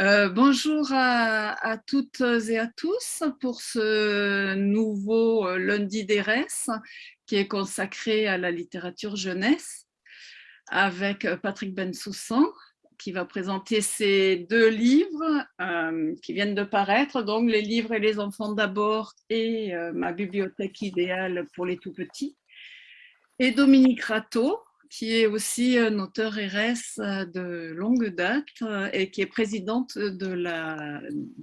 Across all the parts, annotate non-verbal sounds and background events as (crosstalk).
Euh, bonjour à, toutes et à tous pour ce nouveau euh, lundi d'ERES qui est consacré à la littérature jeunesse avec euh, Patrick Bensoussan qui va présenter ses deux livres qui viennent de paraître, donc Les livres et les enfants d'abord et Ma bibliothèque idéale pour les tout-petits. Et Dominique Rateau, qui est aussi un auteur RS de longue date euh, et qui est présidente de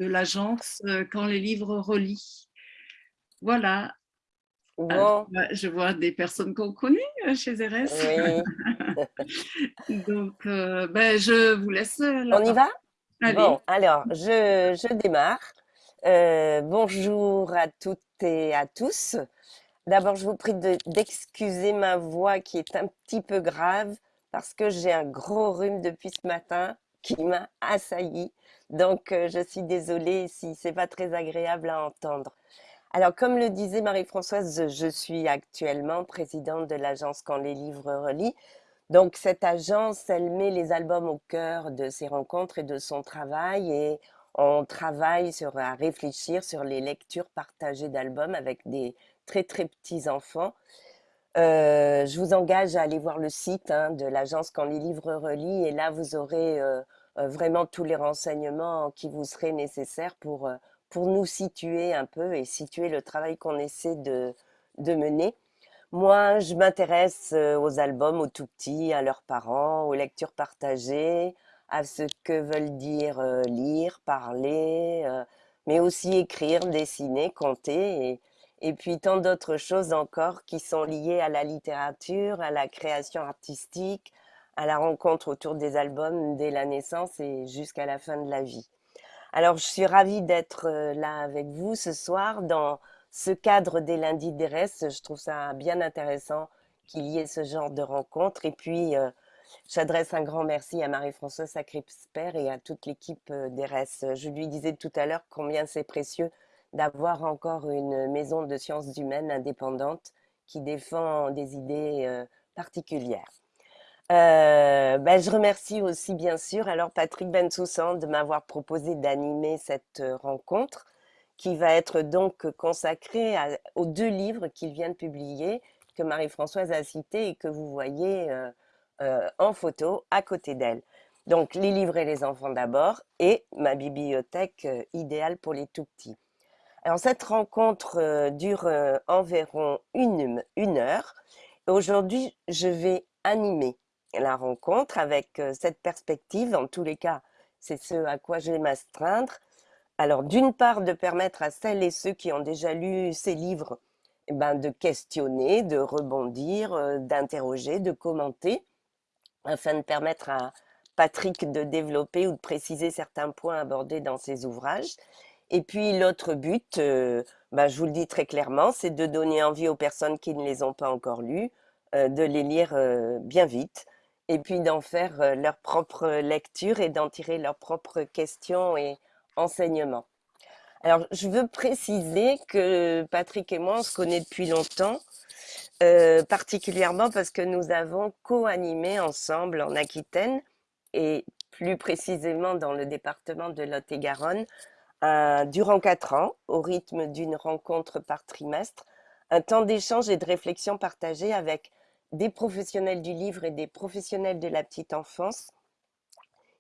l'agence la, de euh, Quand les livres relient. Voilà. Bon. je vois des personnes qu'on connaît euh, chez RS. (laughs) Donc, ben, je vous laisse. On y va? Bon, alors, je, je démarre. bonjour à toutes et à tous. D'abord, je vous prie d'excuser ma voix qui est un petit peu grave parce que j'ai un gros rhume depuis ce matin qui m'a assailli. Donc, euh, je suis désolée si c'est pas très agréable à entendre. Alors, comme le disait Marie-Françoise, je suis actuellement présidente de l'agence Quand les livres relient. Donc, cette agence, elle met les albums au cœur de ses rencontres et de son travail et on travaille sur, à réfléchir sur les lectures partagées d'albums avec des très très petits enfants. Euh, je vous engage à aller voir le site hein, de l'agence Quand les livres relient et là vous aurez euh, euh, vraiment tous les renseignements qui vous seraient nécessaires pour, pour nous situer un peu et situer le travail qu'on essaie de, de mener. Moi, je m'intéresse aux albums aux tout petits, à leurs parents, aux lectures partagées, à ce que veulent dire lire, parler, mais aussi écrire, dessiner, compter. Et puis tant d'autres choses encore qui sont liées à la littérature, à la création artistique, à la rencontre autour des albums dès la naissance et jusqu'à la fin de la vie. Alors, je suis ravie d'être euh, là avec vous ce soir dans ce cadre des lundis d'ERES. Je trouve ça bien intéressant qu'il y ait ce genre de rencontre. Et puis, euh, j'adresse un grand merci à Marie-Françoise Sacré-Sper et à toute l'équipe euh, d'ERES. Je lui disais tout à l'heure combien c'est précieux d'avoir encore une maison de sciences humaines indépendante qui défend des idées euh, particulières. Euh, ben, je remercie aussi bien sûr alors Patrick Bensoussan de m'avoir proposé d'animer cette euh, rencontre qui va être donc consacrée aux deux livres qu'il vient de publier que Marie-Françoise a cités et que vous voyez en photo à côté d'elle. Donc les livres et les enfants d'abord et ma bibliothèque idéale pour les tout petits. Alors, cette rencontre euh, dure euh, environ une, une heure. Aujourd'hui, je vais animer la rencontre avec euh, cette perspective. En tous les cas, c'est ce à quoi je vais m'astreindre. Alors, d'une part, de permettre à celles et ceux qui ont déjà lu ces livres eh ben, de questionner, de rebondir, d'interroger, de commenter, afin de permettre à Patrick de développer ou de préciser certains points abordés dans ses ouvrages. Et puis l'autre but, euh, bah, je vous le dis très clairement, c'est de donner envie aux personnes qui ne les ont pas encore lus euh, de les lire euh, bien vite et puis d'en faire leur propre lecture et d'en tirer leurs propres questions et enseignements. Alors, je veux préciser que Patrick et moi, on se connaît depuis longtemps, particulièrement parce que nous avons co-animé ensemble en Aquitaine et plus précisément dans le département de Lot-et-Garonne, durant quatre ans, au rythme d'une rencontre par trimestre, un temps d'échange et de réflexion partagé avec des professionnels du livre et des professionnels de la petite enfance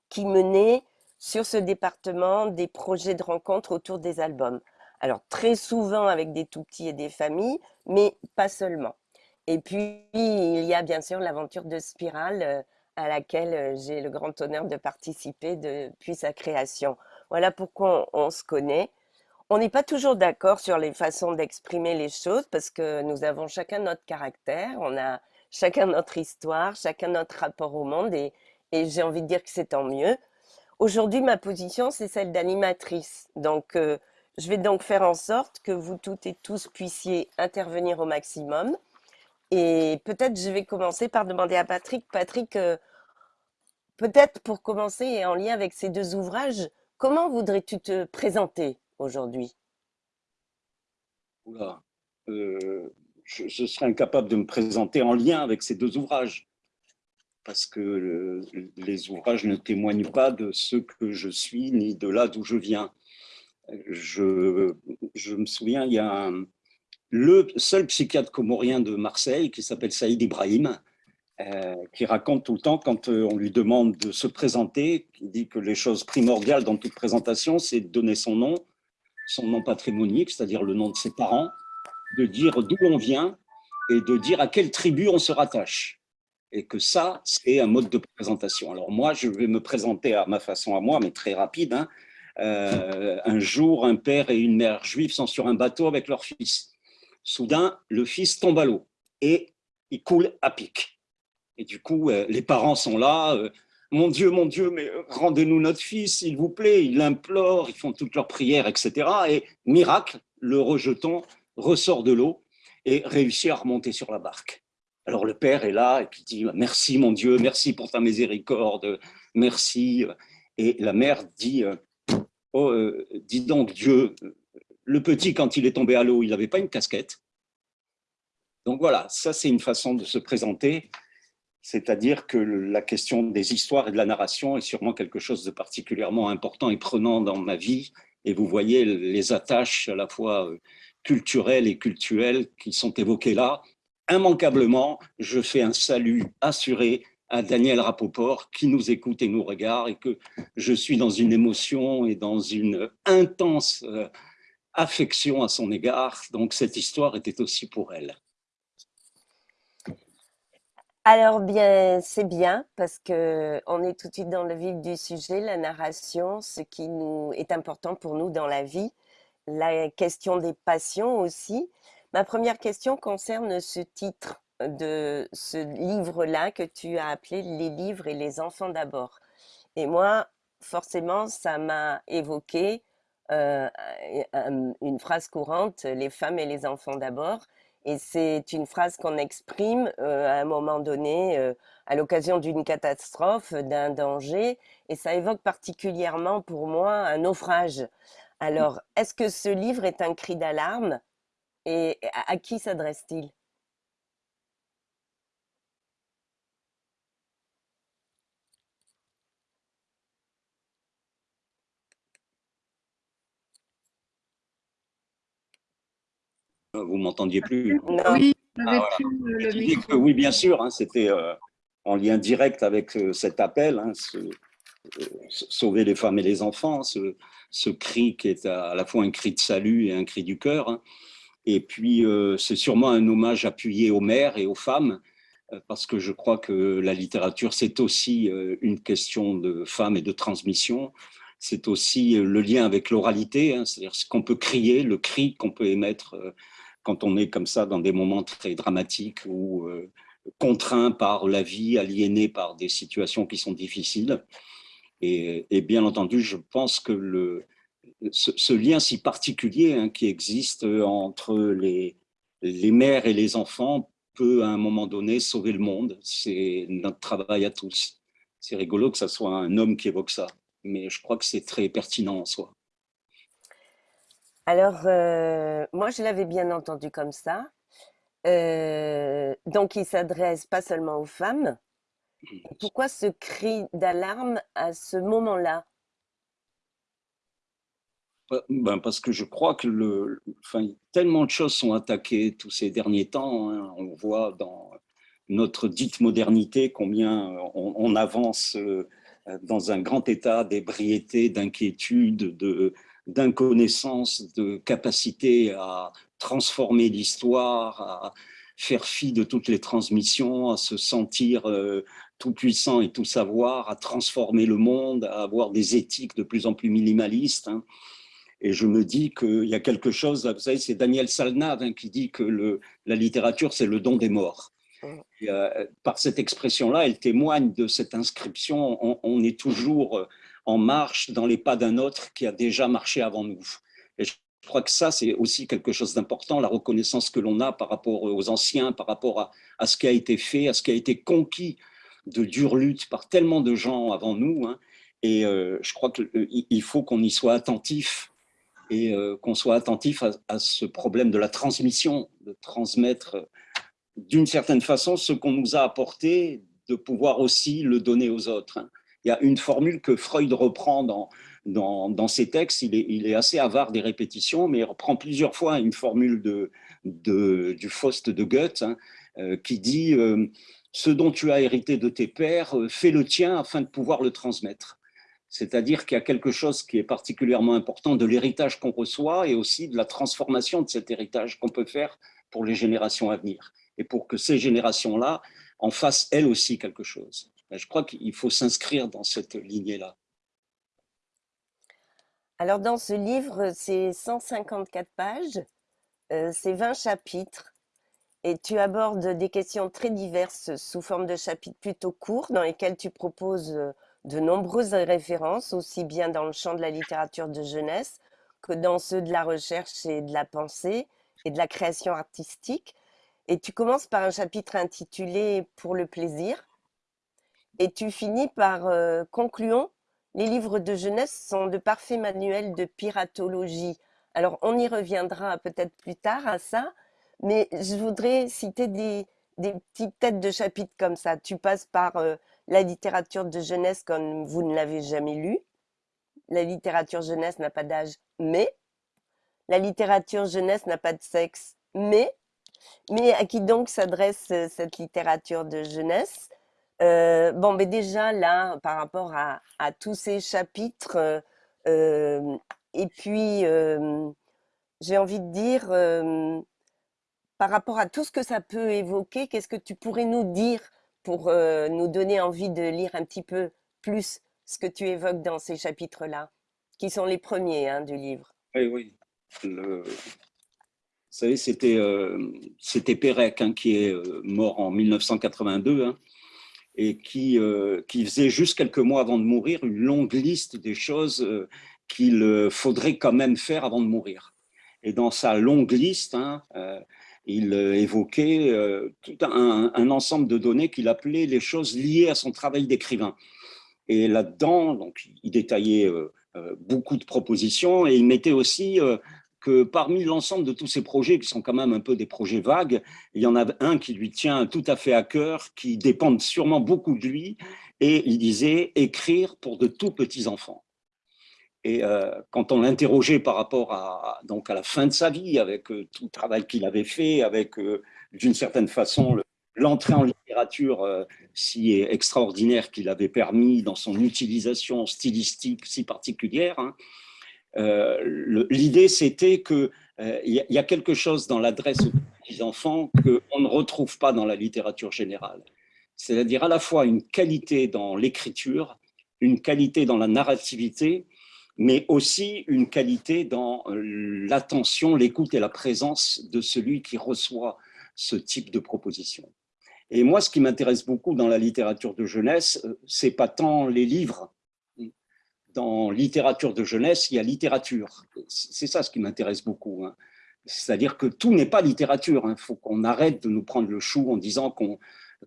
qui menaient sur ce département des projets de rencontre autour des albums. Alors très souvent avec des tout petits et des familles, mais pas seulement. Et puis il y a bien sûr l'aventure de Spirale euh, à laquelle euh, j'ai le grand honneur de participer depuis sa création. Voilà pourquoi on, se connaît. On n'est pas toujours d'accord sur les façons d'exprimer les choses parce que nous avons chacun notre caractère, on a chacun notre histoire, chacun notre rapport au monde et, j'ai envie de dire que c'est tant mieux. Aujourd'hui, ma position, c'est celle d'animatrice. Donc, euh, je vais donc faire en sorte que vous toutes et tous puissiez intervenir au maximum. Et peut-être je vais commencer par demander à Patrick. Patrick, euh, peut-être pour commencer et en lien avec ces deux ouvrages, Comment voudrais-tu te présenter aujourd'hui? Euh, je, serais incapable de me présenter en lien avec ces deux ouvrages. parce que les ouvrages ne témoignent pas de ce que je suis, ni de là d'où je viens. Je, je, me souviens, il y a le seul psychiatre comorien de Marseille qui s'appelle Saïd Ibrahim, euh, qui raconte tout le temps quand euh, on lui demande de se présenter, qui dit que les choses primordiales dans toute présentation, c'est de donner son nom, son nom patrimonique, c'est-à-dire le nom de ses parents, de dire d'où on vient et de dire à quelle tribu on se rattache. Et que ça, c'est un mode de présentation. Alors moi, je vais me présenter à ma façon à moi, mais très rapide. Hein. Euh, un jour, un père et une mère juifs sont sur un bateau avec leur fils. Soudain, le fils tombe à l'eau et il coule à pic. Et du coup, euh, les parents sont là. Euh, mon Dieu, mon Dieu, mais rendez-nous notre fils, s'il vous plaît. Ils l'implorent, ils font toutes leurs prières, etc. Et miracle, le rejeton ressort de l'eau et réussit à remonter sur la barque. Alors le père est là et puis dit merci mon Dieu, merci pour ta miséricorde, merci. Et la mère dit oh, euh, dis donc Dieu, le petit quand il est tombé à l'eau, il n'avait pas une casquette. Donc voilà, ça c'est une façon de se présenter c'est-à-dire que la question des histoires et de la narration est sûrement quelque chose de particulièrement important et prenant dans ma vie. Et vous voyez les attaches à la fois euh, culturelles et cultuelles qui sont évoquées là. Immanquablement, je fais un salut assuré à Daniel Rapoport qui nous écoute et nous regarde et que je suis dans une émotion et dans une intense euh, affection à son égard. Donc cette histoire était aussi pour elle. Alors bien, c'est bien parce que on est tout de suite dans le vif du sujet, la narration, ce qui nous est important pour nous dans la vie, la question des passions aussi. Ma première question concerne ce titre de ce livre-là que tu as appelé Les livres et les enfants d'abord. Et moi, forcément, ça m'a évoqué euh, une phrase courante, les femmes et les enfants d'abord. Et c'est une phrase qu'on exprime euh, à un moment donné, euh, à l'occasion d'une catastrophe, d'un danger, et ça évoque particulièrement pour moi un naufrage. Alors, est-ce que ce livre est un cri d'alarme? Et à qui s'adresse-t-il? Vous m'entendiez plus Oui, ah, le oui, bien sûr, hein, c'était euh, en lien direct avec euh, cet appel, hein, euh, sauver les femmes et les enfants, ce, cri qui est à, la fois un cri de salut et un cri du cœur. Hein. Et puis, c'est sûrement un hommage appuyé aux mères et aux femmes, parce que je crois que la littérature, c'est aussi une question de femmes et de transmission. C'est aussi le lien avec l'oralité, c'est-à-dire ce qu'on peut crier, le cri qu'on peut émettre quand on est comme ça dans des moments très dramatiques ou euh, contraints par la vie, aliénés par des situations qui sont difficiles. Et, bien entendu, je pense que ce, lien si particulier hein, qui existe entre les, les mères et les enfants peut à un moment donné sauver le monde. C'est notre travail à tous. C'est rigolo que ce soit un homme qui évoque ça, mais je crois que c'est très pertinent en soi. Alors, euh, moi, je l'avais bien entendu comme ça. Euh, donc, il s'adresse pas seulement aux femmes. Pourquoi ce cri d'alarme à ce moment-là? Euh, ben parce que je crois que le, enfin, tellement de choses sont attaquées tous ces derniers temps. Hein. On voit dans notre dite modernité combien on avance dans un grand état d'ébriété, d'inquiétude, de, d'inconnaissance, de capacité à transformer l'histoire, à faire fi de toutes les transmissions, à se sentir euh, tout puissant et tout savoir, à transformer le monde, à avoir des éthiques de plus en plus minimalistes. Hein. Et je me dis qu'il y a quelque chose, vous savez, c'est Daniel Salnave hein, qui dit que le, la littérature, c'est le don des morts. Euh, par cette expression-là, elle témoigne de cette inscription. On, est toujours euh, en marche dans les pas d'un autre qui a déjà marché avant nous. Et je crois que ça, c'est aussi quelque chose d'important, la reconnaissance que l'on a par rapport aux anciens, par rapport à, ce qui a été fait, à ce qui a été conquis de dure lutte par tellement de gens avant nous. Hein. Et euh, je crois qu'il faut qu'on y soit attentif et qu'on soit attentif à, à, ce problème de la transmission, de transmettre d'une certaine façon ce qu'on nous a apporté de pouvoir aussi le donner aux autres. Hein. Il y a une formule que Freud reprend dans, dans, ses textes, il est, il est, assez avare des répétitions, mais il reprend plusieurs fois une formule de, de du Faust de Goethe hein, euh, qui dit euh, Ce dont tu as hérité de tes pères, euh, fais le tien afin de pouvoir le transmettre ». C'est-à-dire qu'il y a quelque chose qui est particulièrement important de l'héritage qu'on reçoit et aussi de la transformation de cet héritage qu'on peut faire pour les générations à venir. Et pour que ces générations-là en fassent elles aussi quelque chose. Je crois qu'il faut s'inscrire dans cette lignée-là. Alors dans ce livre, c'est 154 pages, euh, c'est 20 chapitres, et tu abordes des questions très diverses sous forme de chapitres plutôt courts dans lesquels tu proposes euh, de nombreuses références, aussi bien dans le champ de la littérature de jeunesse que dans ceux de la recherche et de la pensée et de la création artistique. Et tu commences par un chapitre intitulé Pour le plaisir, et tu finis par euh, Concluons les livres de jeunesse sont de parfaits manuels de piratologie. Alors, on y reviendra peut-être plus tard à ça, mais je voudrais citer des, petites têtes de chapitres comme ça. Tu passes par euh, la littérature de jeunesse comme vous ne l'avez jamais lu. La littérature jeunesse n'a pas d'âge, mais. La littérature jeunesse n'a pas de sexe, mais. Mais à qui donc s'adresse euh, cette littérature de jeunesse? Euh, bon, mais déjà là, par rapport à, tous ces chapitres, euh, euh, et puis j'ai envie de dire, par rapport à tout ce que ça peut évoquer, qu'est-ce que tu pourrais nous dire pour nous donner envie de lire un petit peu plus ce que tu évoques dans ces chapitres-là, qui sont les premiers hein, du livre? Oui, oui. Vous savez, c'était Pérec hein, qui est mort en 1982 et qui, euh, qui faisait juste quelques mois avant de mourir une longue liste des choses euh, qu'il euh, faudrait quand même faire avant de mourir. Et dans sa longue liste, hein, il évoquait tout un, ensemble de données qu'il appelait les choses liées à son travail d'écrivain. Et là-dedans, il détaillait beaucoup de propositions et il mettait aussi que parmi l'ensemble de tous ces projets, qui sont quand même un peu des projets vagues, il y en a un qui lui tient tout à fait à cœur, qui dépend sûrement beaucoup de lui, et il disait « écrire pour de tout petits enfants ». Et euh, quand on l'interrogeait par rapport à, donc à la fin de sa vie, avec euh, tout le travail qu'il avait fait, avec euh, d'une certaine façon l'entrée en littérature si extraordinaire qu'il avait permis dans son utilisation stylistique si particulière, hein, l'idée, c'était qu'il euh, il y, a quelque chose dans l'adresse aux petits enfants qu'on ne retrouve pas dans la littérature générale. C'est-à-dire à la fois une qualité dans l'écriture, une qualité dans la narrativité, mais aussi une qualité dans euh, l'attention, l'écoute et la présence de celui qui reçoit ce type de proposition. Et moi, ce qui m'intéresse beaucoup dans la littérature de jeunesse, c'est pas tant les livres, dans littérature de jeunesse, il y a littérature. C'est ça ce qui m'intéresse beaucoup. Hein. C'est-à-dire que tout n'est pas littérature. Il hein. faut qu'on arrête de nous prendre le chou en disant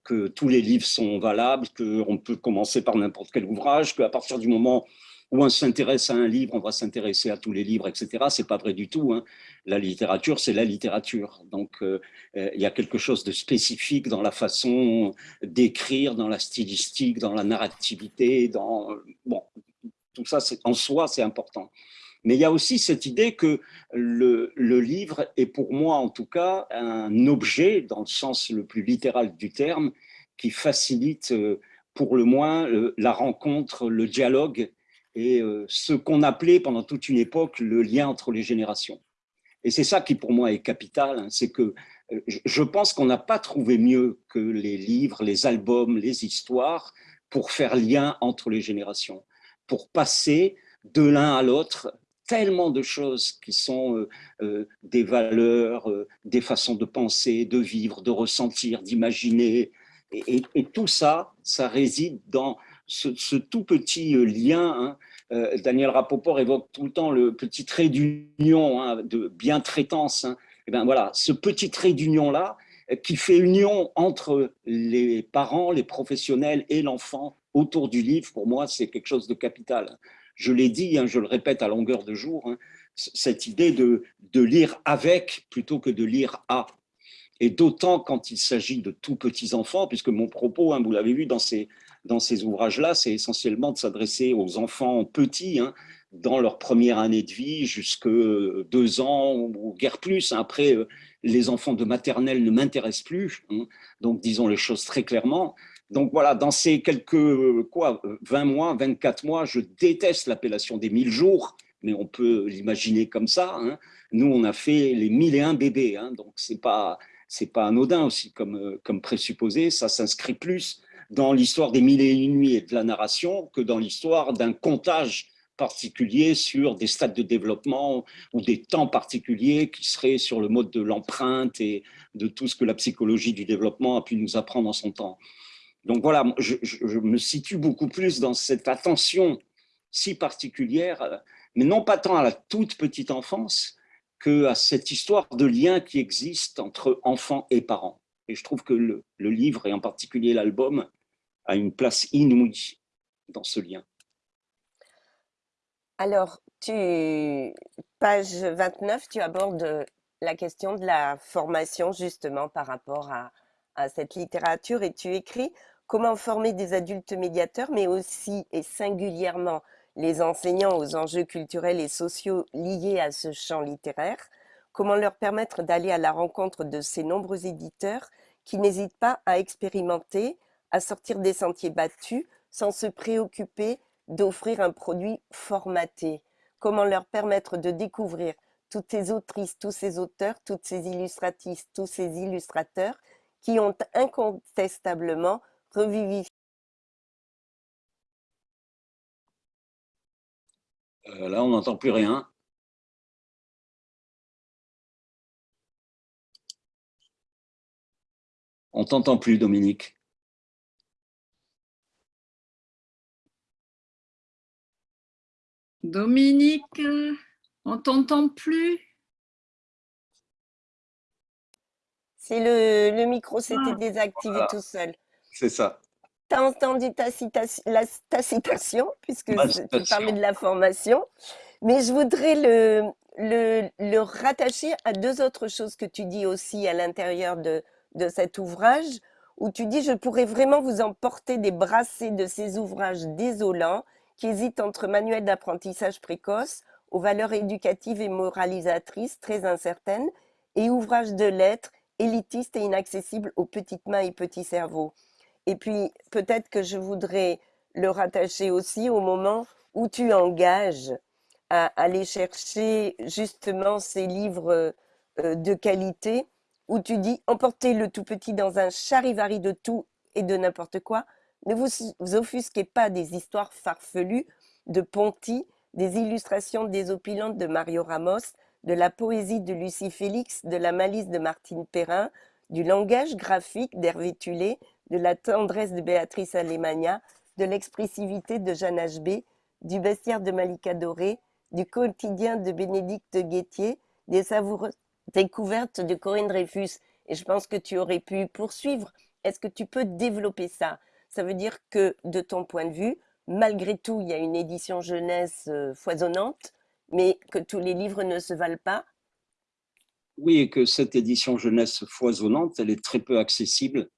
que tous les livres sont valables, qu'on peut commencer par n'importe quel ouvrage, qu'à partir du moment où on s'intéresse à un livre, on va s'intéresser à tous les livres, etc. C'est pas vrai du tout. Hein. La littérature, c'est la littérature. Donc, euh, euh, il y a quelque chose de spécifique dans la façon d'écrire, dans la stylistique, dans la narrativité, dans bon, tout ça, en soi, c'est important. Mais il y a aussi cette idée que le, livre est pour moi, en tout cas, un objet, dans le sens le plus littéral du terme, qui facilite euh, pour le moins la rencontre, le dialogue et euh, ce qu'on appelait pendant toute une époque le lien entre les générations. Et c'est ça qui pour moi est capital, hein, c'est que euh, je pense qu'on n'a pas trouvé mieux que les livres, les albums, les histoires pour faire lien entre les générations pour passer de l'un à l'autre tellement de choses qui sont euh, euh, des valeurs, euh, des façons de penser, de vivre, de ressentir, d'imaginer. Et, tout ça, ça réside dans ce, tout petit lien. Hein. Daniel Rapoport évoque tout le temps le petit trait d'union, hein, de bien-traitance. Hein. Et ben voilà, ce petit trait d'union-là, qui fait union entre les parents, les professionnels et l'enfant, autour du livre, pour moi, c'est quelque chose de capital. Je l'ai dit, hein, je le répète à longueur de jour, hein, cette idée de, de, lire avec plutôt que de lire à. et d'autant quand il s'agit de tout petits enfants, puisque mon propos, hein, vous l'avez vu dans ces, dans ces ouvrages-là, c'est essentiellement de s'adresser aux enfants petits, dans leur première année de vie, jusque deux ans ou guère plus. Après, euh, les enfants de maternelle ne m'intéressent plus, donc disons les choses très clairement. Donc voilà, dans ces quelques quoi, 20 mois, 24 mois, je déteste l'appellation des 1000 jours, mais on peut l'imaginer comme ça. Hein. Nous, on a fait les 1001 bébés, hein, donc c'est pas c'est pas anodin aussi comme, comme présupposé, ça s'inscrit plus dans l'histoire des mille et une nuits et de la narration que dans l'histoire d'un comptage particulier sur des stades de développement ou des temps particuliers qui seraient sur le mode de l'empreinte et de tout ce que la psychologie du développement a pu nous apprendre en son temps. Donc voilà, je, me situe beaucoup plus dans cette attention si particulière, mais non pas tant à la toute petite enfance que à cette histoire de lien qui existe entre enfants et parents. Et je trouve que le, livre, et en particulier l'album, a une place inouïe dans ce lien. Alors, page 29, tu abordes la question de la formation justement par rapport à, cette littérature et tu écris comment former des adultes médiateurs, mais aussi et singulièrement les enseignants aux enjeux culturels et sociaux liés à ce champ littéraire, comment leur permettre d'aller à la rencontre de ces nombreux éditeurs qui n'hésitent pas à expérimenter, à sortir des sentiers battus sans se préoccuper d'offrir un produit formaté. Comment leur permettre de découvrir toutes ces autrices, tous ces auteurs, toutes ces illustratrices, tous ces illustrateurs qui ont incontestablement revivifié euh, Là, on n'entend plus rien. On t'entend plus, Dominique. Dominique, on t'entend plus? C'est le, micro s'était ah. désactivé tout seul. C'est ça. Tu as entendu ta, citation, puisque tu parlais de la formation, mais je voudrais le, le, rattacher à deux autres choses que tu dis aussi à l'intérieur de, de cet ouvrage, où tu dis « Je pourrais vraiment vous emporter des brassées de ces ouvrages désolants qui hésite entre manuel d'apprentissage précoce aux valeurs éducatives et moralisatrices très incertaines et ouvrages de lettres élitistes et inaccessibles aux petites mains et petits cerveaux. Et puis, peut-être que je voudrais le rattacher aussi au moment où tu engages à aller chercher justement ces livres euh, de qualité, où tu dis emportez le tout petit dans un charivari de tout et de n'importe quoi, ne vous, offusquez pas des histoires farfelues de Ponty, des illustrations désopilantes de Mario Ramos, de la poésie de Lucie Félix, de la malice de Martine Perrin, du langage graphique d'Hervé Tulé, de la tendresse de Béatrice Alemania, de l'expressivité de Jeanne HB, du bestiaire de Malika Doré, du quotidien de Bénédicte Guettier, des savoureuses découvertes de Corinne Dreyfus. Et je pense que tu aurais pu poursuivre. Est-ce que tu peux développer ça? Ça veut dire que, de ton point de vue, malgré tout, il y a une édition jeunesse euh, foisonnante, mais que tous les livres ne se valent pas? Oui, et que cette édition jeunesse foisonnante, elle est très peu accessible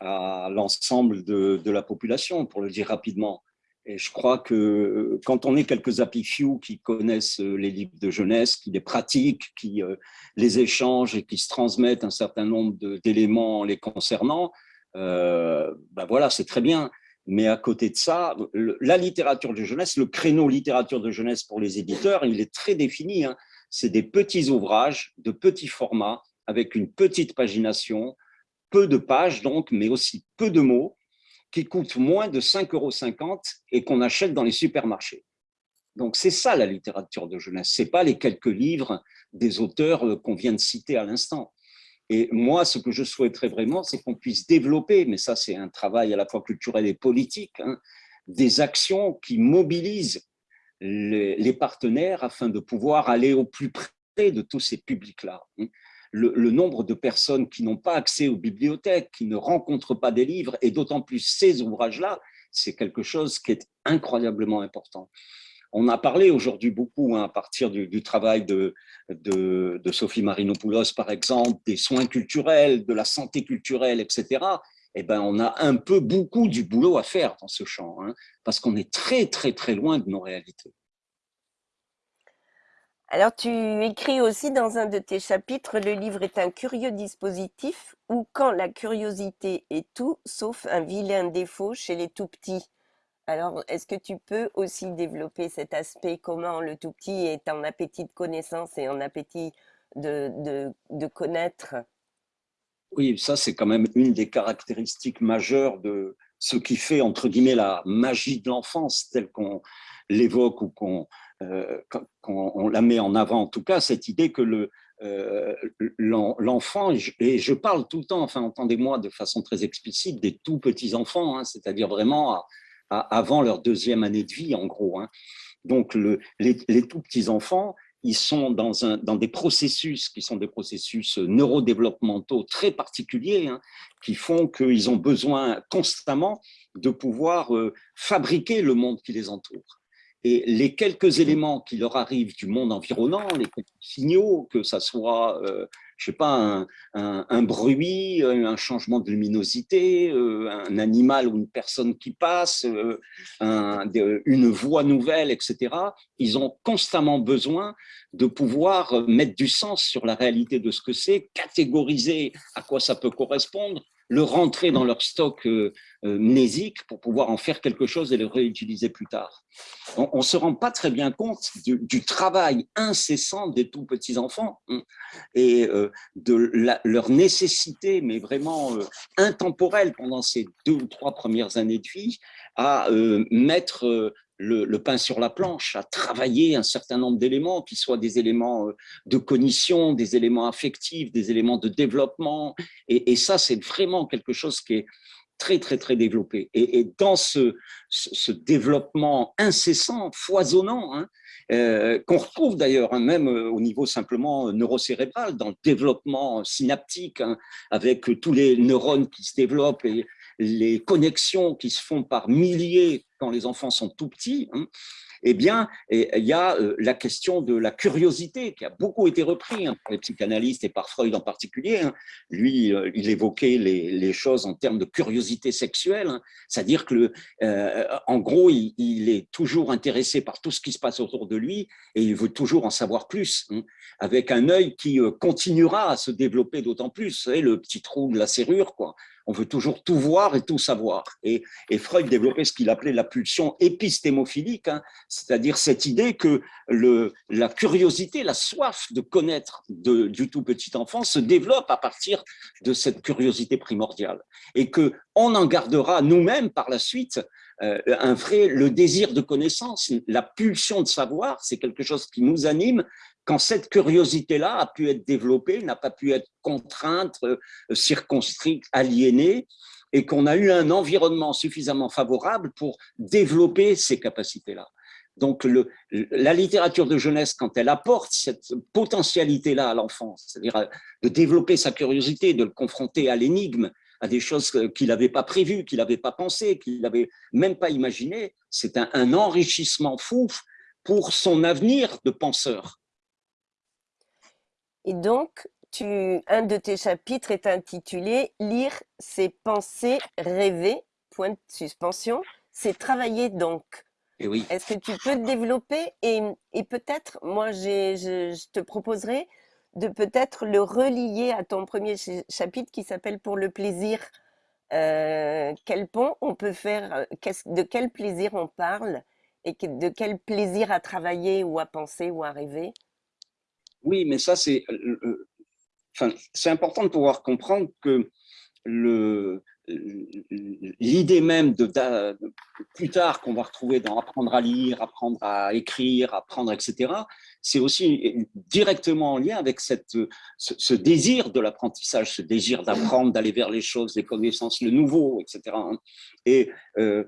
à l'ensemble de, la population, pour le dire rapidement. Et je crois que euh, quand on est quelques happy qui connaissent euh, les livres de jeunesse, qui les pratiquent, qui les échangent et qui se transmettent un certain nombre d'éléments les concernant, euh, ben voilà, c'est très bien. Mais à côté de ça, la littérature de jeunesse, le créneau littérature de jeunesse pour les éditeurs, il est très défini. Hein. C'est des petits ouvrages de petits formats avec une petite pagination, peu de pages donc, mais aussi peu de mots, qui coûtent moins de 5,50 euros et qu'on achète dans les supermarchés. Donc c'est ça la littérature de jeunesse, ce n'est pas les quelques livres des auteurs euh, qu'on vient de citer à l'instant. Et moi, ce que je souhaiterais vraiment, c'est qu'on puisse développer, mais ça c'est un travail à la fois culturel et politique, hein, des actions qui mobilisent les, partenaires afin de pouvoir aller au plus près de tous ces publics-là. Le, nombre de personnes qui n'ont pas accès aux bibliothèques, qui ne rencontrent pas des livres, et d'autant plus ces ouvrages-là, c'est quelque chose qui est incroyablement important. on a parlé aujourd'hui beaucoup, hein, à partir du, travail de, de, Sophie Marinopoulos, par exemple, des soins culturels, de la santé culturelle, etc. Eh ben, on a un peu beaucoup du boulot à faire dans ce champ, hein, parce qu'on est très, très, très loin de nos réalités. Alors, tu écris aussi dans un de tes chapitres, le livre est un curieux dispositif où quand la curiosité est tout, sauf un vilain défaut chez les tout-petits. Alors, est-ce que tu peux aussi développer cet aspect, comment le tout-petit est en appétit de connaissance et en appétit de, de, connaître? Oui, ça c'est quand même une des caractéristiques majeures de ce qui fait, entre guillemets, la magie de l'enfance, telle qu'on l'évoque ou qu'on euh, on la met en avant, en tout cas, cette idée que euh, l'enfant, et je parle tout le temps, enfin entendez-moi de façon très explicite, des tout petits enfants, hein, c'est-à-dire vraiment avant leur deuxième année de vie, en gros. Hein. Donc le, les, tout petits enfants, ils sont dans, des processus qui sont des processus neurodéveloppementaux très particuliers, hein, qui font qu'ils ont besoin constamment de pouvoir euh, fabriquer le monde qui les entoure et les quelques éléments qui leur arrivent du monde environnant, les signaux, que ça soit, euh, je sais pas, un, bruit, un changement de luminosité, euh, un animal ou une personne qui passe, euh, une voix nouvelle, etc. Ils ont constamment besoin de pouvoir mettre du sens sur la réalité de ce que c'est, catégoriser à quoi ça peut correspondre, le rentrer dans leur stock euh, euh, mnésique pour pouvoir en faire quelque chose et le réutiliser plus tard. On ne se rend pas très bien compte du, travail incessant des tout petits enfants hein, et euh, de leur nécessité, mais vraiment intemporelle pendant ces deux ou trois premières années de vie, à mettre le, pain sur la planche, à travailler un certain nombre d'éléments, qui soient des éléments euh, de cognition, des éléments affectifs, des éléments de développement. Et, ça, c'est vraiment quelque chose qui est très, très, très développé. Et, dans ce, développement incessant, foisonnant, hein, euh, qu'on retrouve d'ailleurs hein, même euh, au niveau simplement neurocérébral, dans le développement synaptique, hein, avec tous les neurones qui se développent et les connexions qui se font par milliers quand les enfants sont tout petits, hein, eh bien, il y a euh, la question de la curiosité qui a beaucoup été repris hein, par les psychanalystes et par Freud en particulier. Hein. Lui, euh, il évoquait les, choses en termes de curiosité sexuelle, c'est-à-dire que, euh, en gros, il, est toujours intéressé par tout ce qui se passe autour de lui et il veut toujours en savoir plus, avec un œil qui continuera à se développer d'autant plus. Le petit trou de la serrure, quoi on veut toujours tout voir et tout savoir. Et, Freud développait ce qu'il appelait la pulsion épistémophilique, hein, c'est-à-dire cette idée que le, la curiosité, la soif de connaître du tout petit enfant se développe à partir de cette curiosité primordiale. Et qu'on en gardera nous-mêmes par la suite euh, un vrai, le désir de connaissance, la pulsion de savoir, c'est quelque chose qui nous anime quand cette curiosité-là a pu être développée, n'a pas pu être contrainte, euh, circonscrite, aliénée, et qu'on a eu un environnement suffisamment favorable pour développer ces capacités-là. Donc, la littérature de jeunesse, quand elle apporte cette potentialité-là à l'enfant, c'est-à-dire euh, de développer sa curiosité, de le confronter à l'énigme, à des choses qu'il n'avait pas prévues, qu'il n'avait pas pensé, qu'il n'avait même pas imaginé, c'est un enrichissement fou pour son avenir de penseur. Et donc, tu, un de tes chapitres est intitulé « Lire ses pensées rêver », point de suspension, c'est travailler donc. Et oui. Est-ce que tu peux te développer et, et peut-être, moi, je, je, te proposerai de peut-être le relier à ton premier chapitre qui s'appelle « Pour le plaisir euh, Quel pont on peut faire euh, De quel plaisir on parle et de quel plaisir à travailler ou à penser ou à rêver? Oui, mais ça, c'est euh, euh, enfin, important de pouvoir comprendre que l'idée même de, plus tard qu'on va retrouver dans apprendre à lire, apprendre à écrire, apprendre, etc., c'est aussi directement en lien avec cette, ce, désir de l'apprentissage, ce désir d'apprendre, d'aller vers les choses, les connaissances, le nouveau, etc. Et euh,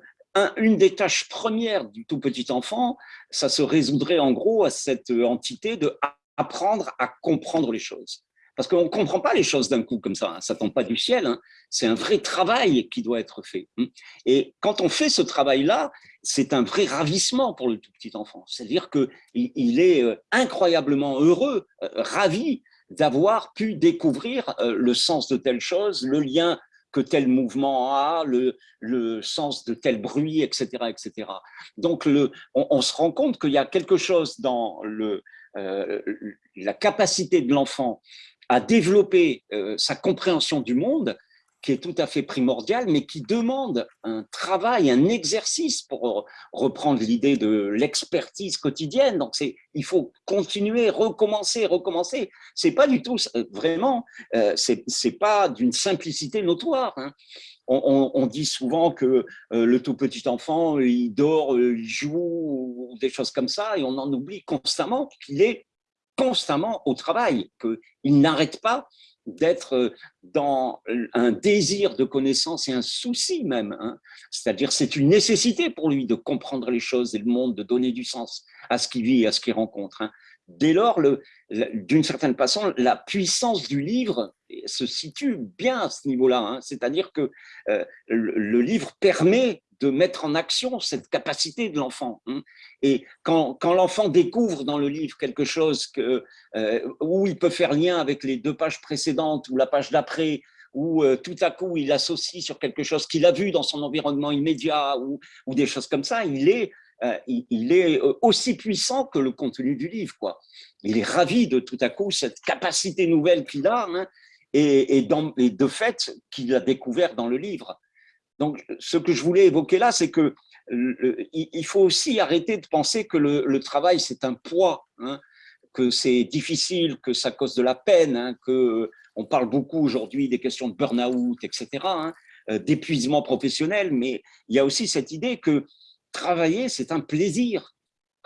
une des tâches premières du tout petit enfant, ça se résoudrait en gros à cette entité de apprendre à comprendre les choses. parce qu'on ne comprend pas les choses d'un coup comme ça, hein. ça ne tombe pas du ciel, hein. c'est un vrai travail qui doit être fait. Hein. Et quand on fait ce travail-là, c'est un vrai ravissement pour le tout petit enfant, c'est-à-dire qu'il il est euh, incroyablement heureux, euh, ravi d'avoir pu découvrir euh, le sens de telle chose, le lien que tel mouvement a, le, le sens de tel bruit, etc. etc. Donc, le, on, se rend compte qu'il y a quelque chose dans le, la capacité de l'enfant à développer euh, sa compréhension du monde, qui est tout à fait primordial, mais qui demande un travail, un exercice pour reprendre l'idée de l'expertise quotidienne. Donc, il faut continuer, recommencer, recommencer. C'est pas du tout, vraiment, euh, c'est pas d'une simplicité notoire. Hein. On, dit souvent que euh, le tout petit enfant, il dort, il joue, ou des choses comme ça, et on en oublie constamment qu'il est constamment au travail, qu'il n'arrête pas d'être euh, dans un désir de connaissance et un souci même. Hein. C'est-à-dire c'est une nécessité pour lui de comprendre les choses et le monde, de donner du sens à ce qu'il vit et à ce qu'il rencontre. Hein. Dès lors, d'une certaine façon, la puissance du livre se situe bien à ce niveau-là. Hein. C'est-à-dire que euh, le livre permet de mettre en action cette capacité de l'enfant. Hein. Et quand, l'enfant découvre dans le livre quelque chose que, euh, où il peut faire lien avec les deux pages précédentes ou la page d'après, ou euh, tout à coup il associe sur quelque chose qu'il a vu dans son environnement immédiat ou, ou des choses comme ça, il est, euh, il, est aussi puissant que le contenu du livre. Quoi. Il est ravi de tout à coup cette capacité nouvelle qu'il a hein, et, de fait qu'il a découvert dans le livre. Donc, ce que je voulais évoquer là, c'est que il faut aussi arrêter de penser que le, travail, c'est un poids, hein, que c'est difficile, que ça cause de la peine, hein, que on parle beaucoup aujourd'hui des questions de burn-out, etc., hein, euh, d'épuisement professionnel, mais il y a aussi cette idée que travailler, c'est un plaisir,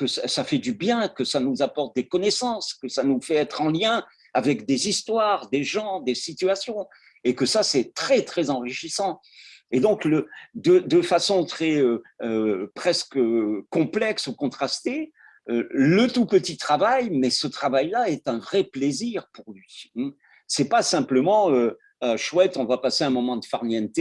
que ça, fait du bien, que ça nous apporte des connaissances, que ça nous fait être en lien avec des histoires, des gens, des situations, et que ça, c'est très, très enrichissant. Et donc, le, de, façon très euh, euh, presque complexe ou contrastée, euh, le tout petit travail, mais ce travail-là est un vrai plaisir pour lui. Hein. C'est pas simplement chouette, on va passer un moment de farniente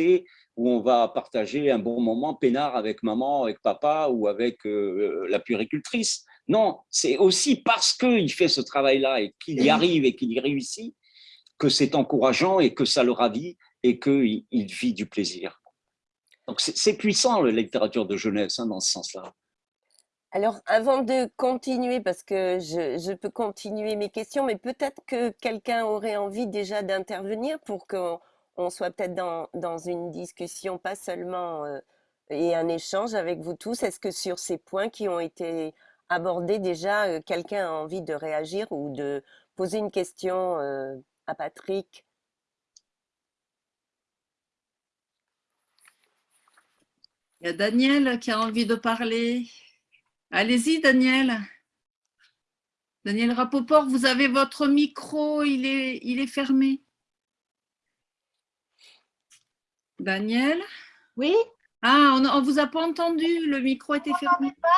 où on va partager un bon moment peinard avec maman, avec papa ou avec la puricultrice. Non, c'est aussi parce qu'il fait ce travail-là et qu'il y arrive et qu'il y réussit que c'est encourageant et que ça le ravit et qu'il vit du plaisir. Donc c'est puissant la littérature de jeunesse hein, dans ce sens-là. Alors, avant de continuer, parce que je, peux continuer mes questions, mais peut-être que quelqu'un aurait envie déjà d'intervenir pour qu'on soit peut-être dans, une discussion, pas seulement euh, et un échange avec vous tous. Est-ce que sur ces points qui ont été abordés déjà, euh, quelqu'un a envie de réagir ou de poser une question euh, à Patrick? Il y a Daniel qui a envie de parler. Allez-y, Daniel. Daniel Rapoport, vous avez votre micro, il est fermé. Daniel Oui Ah, on ne vous a pas entendu, le micro était fermé. pas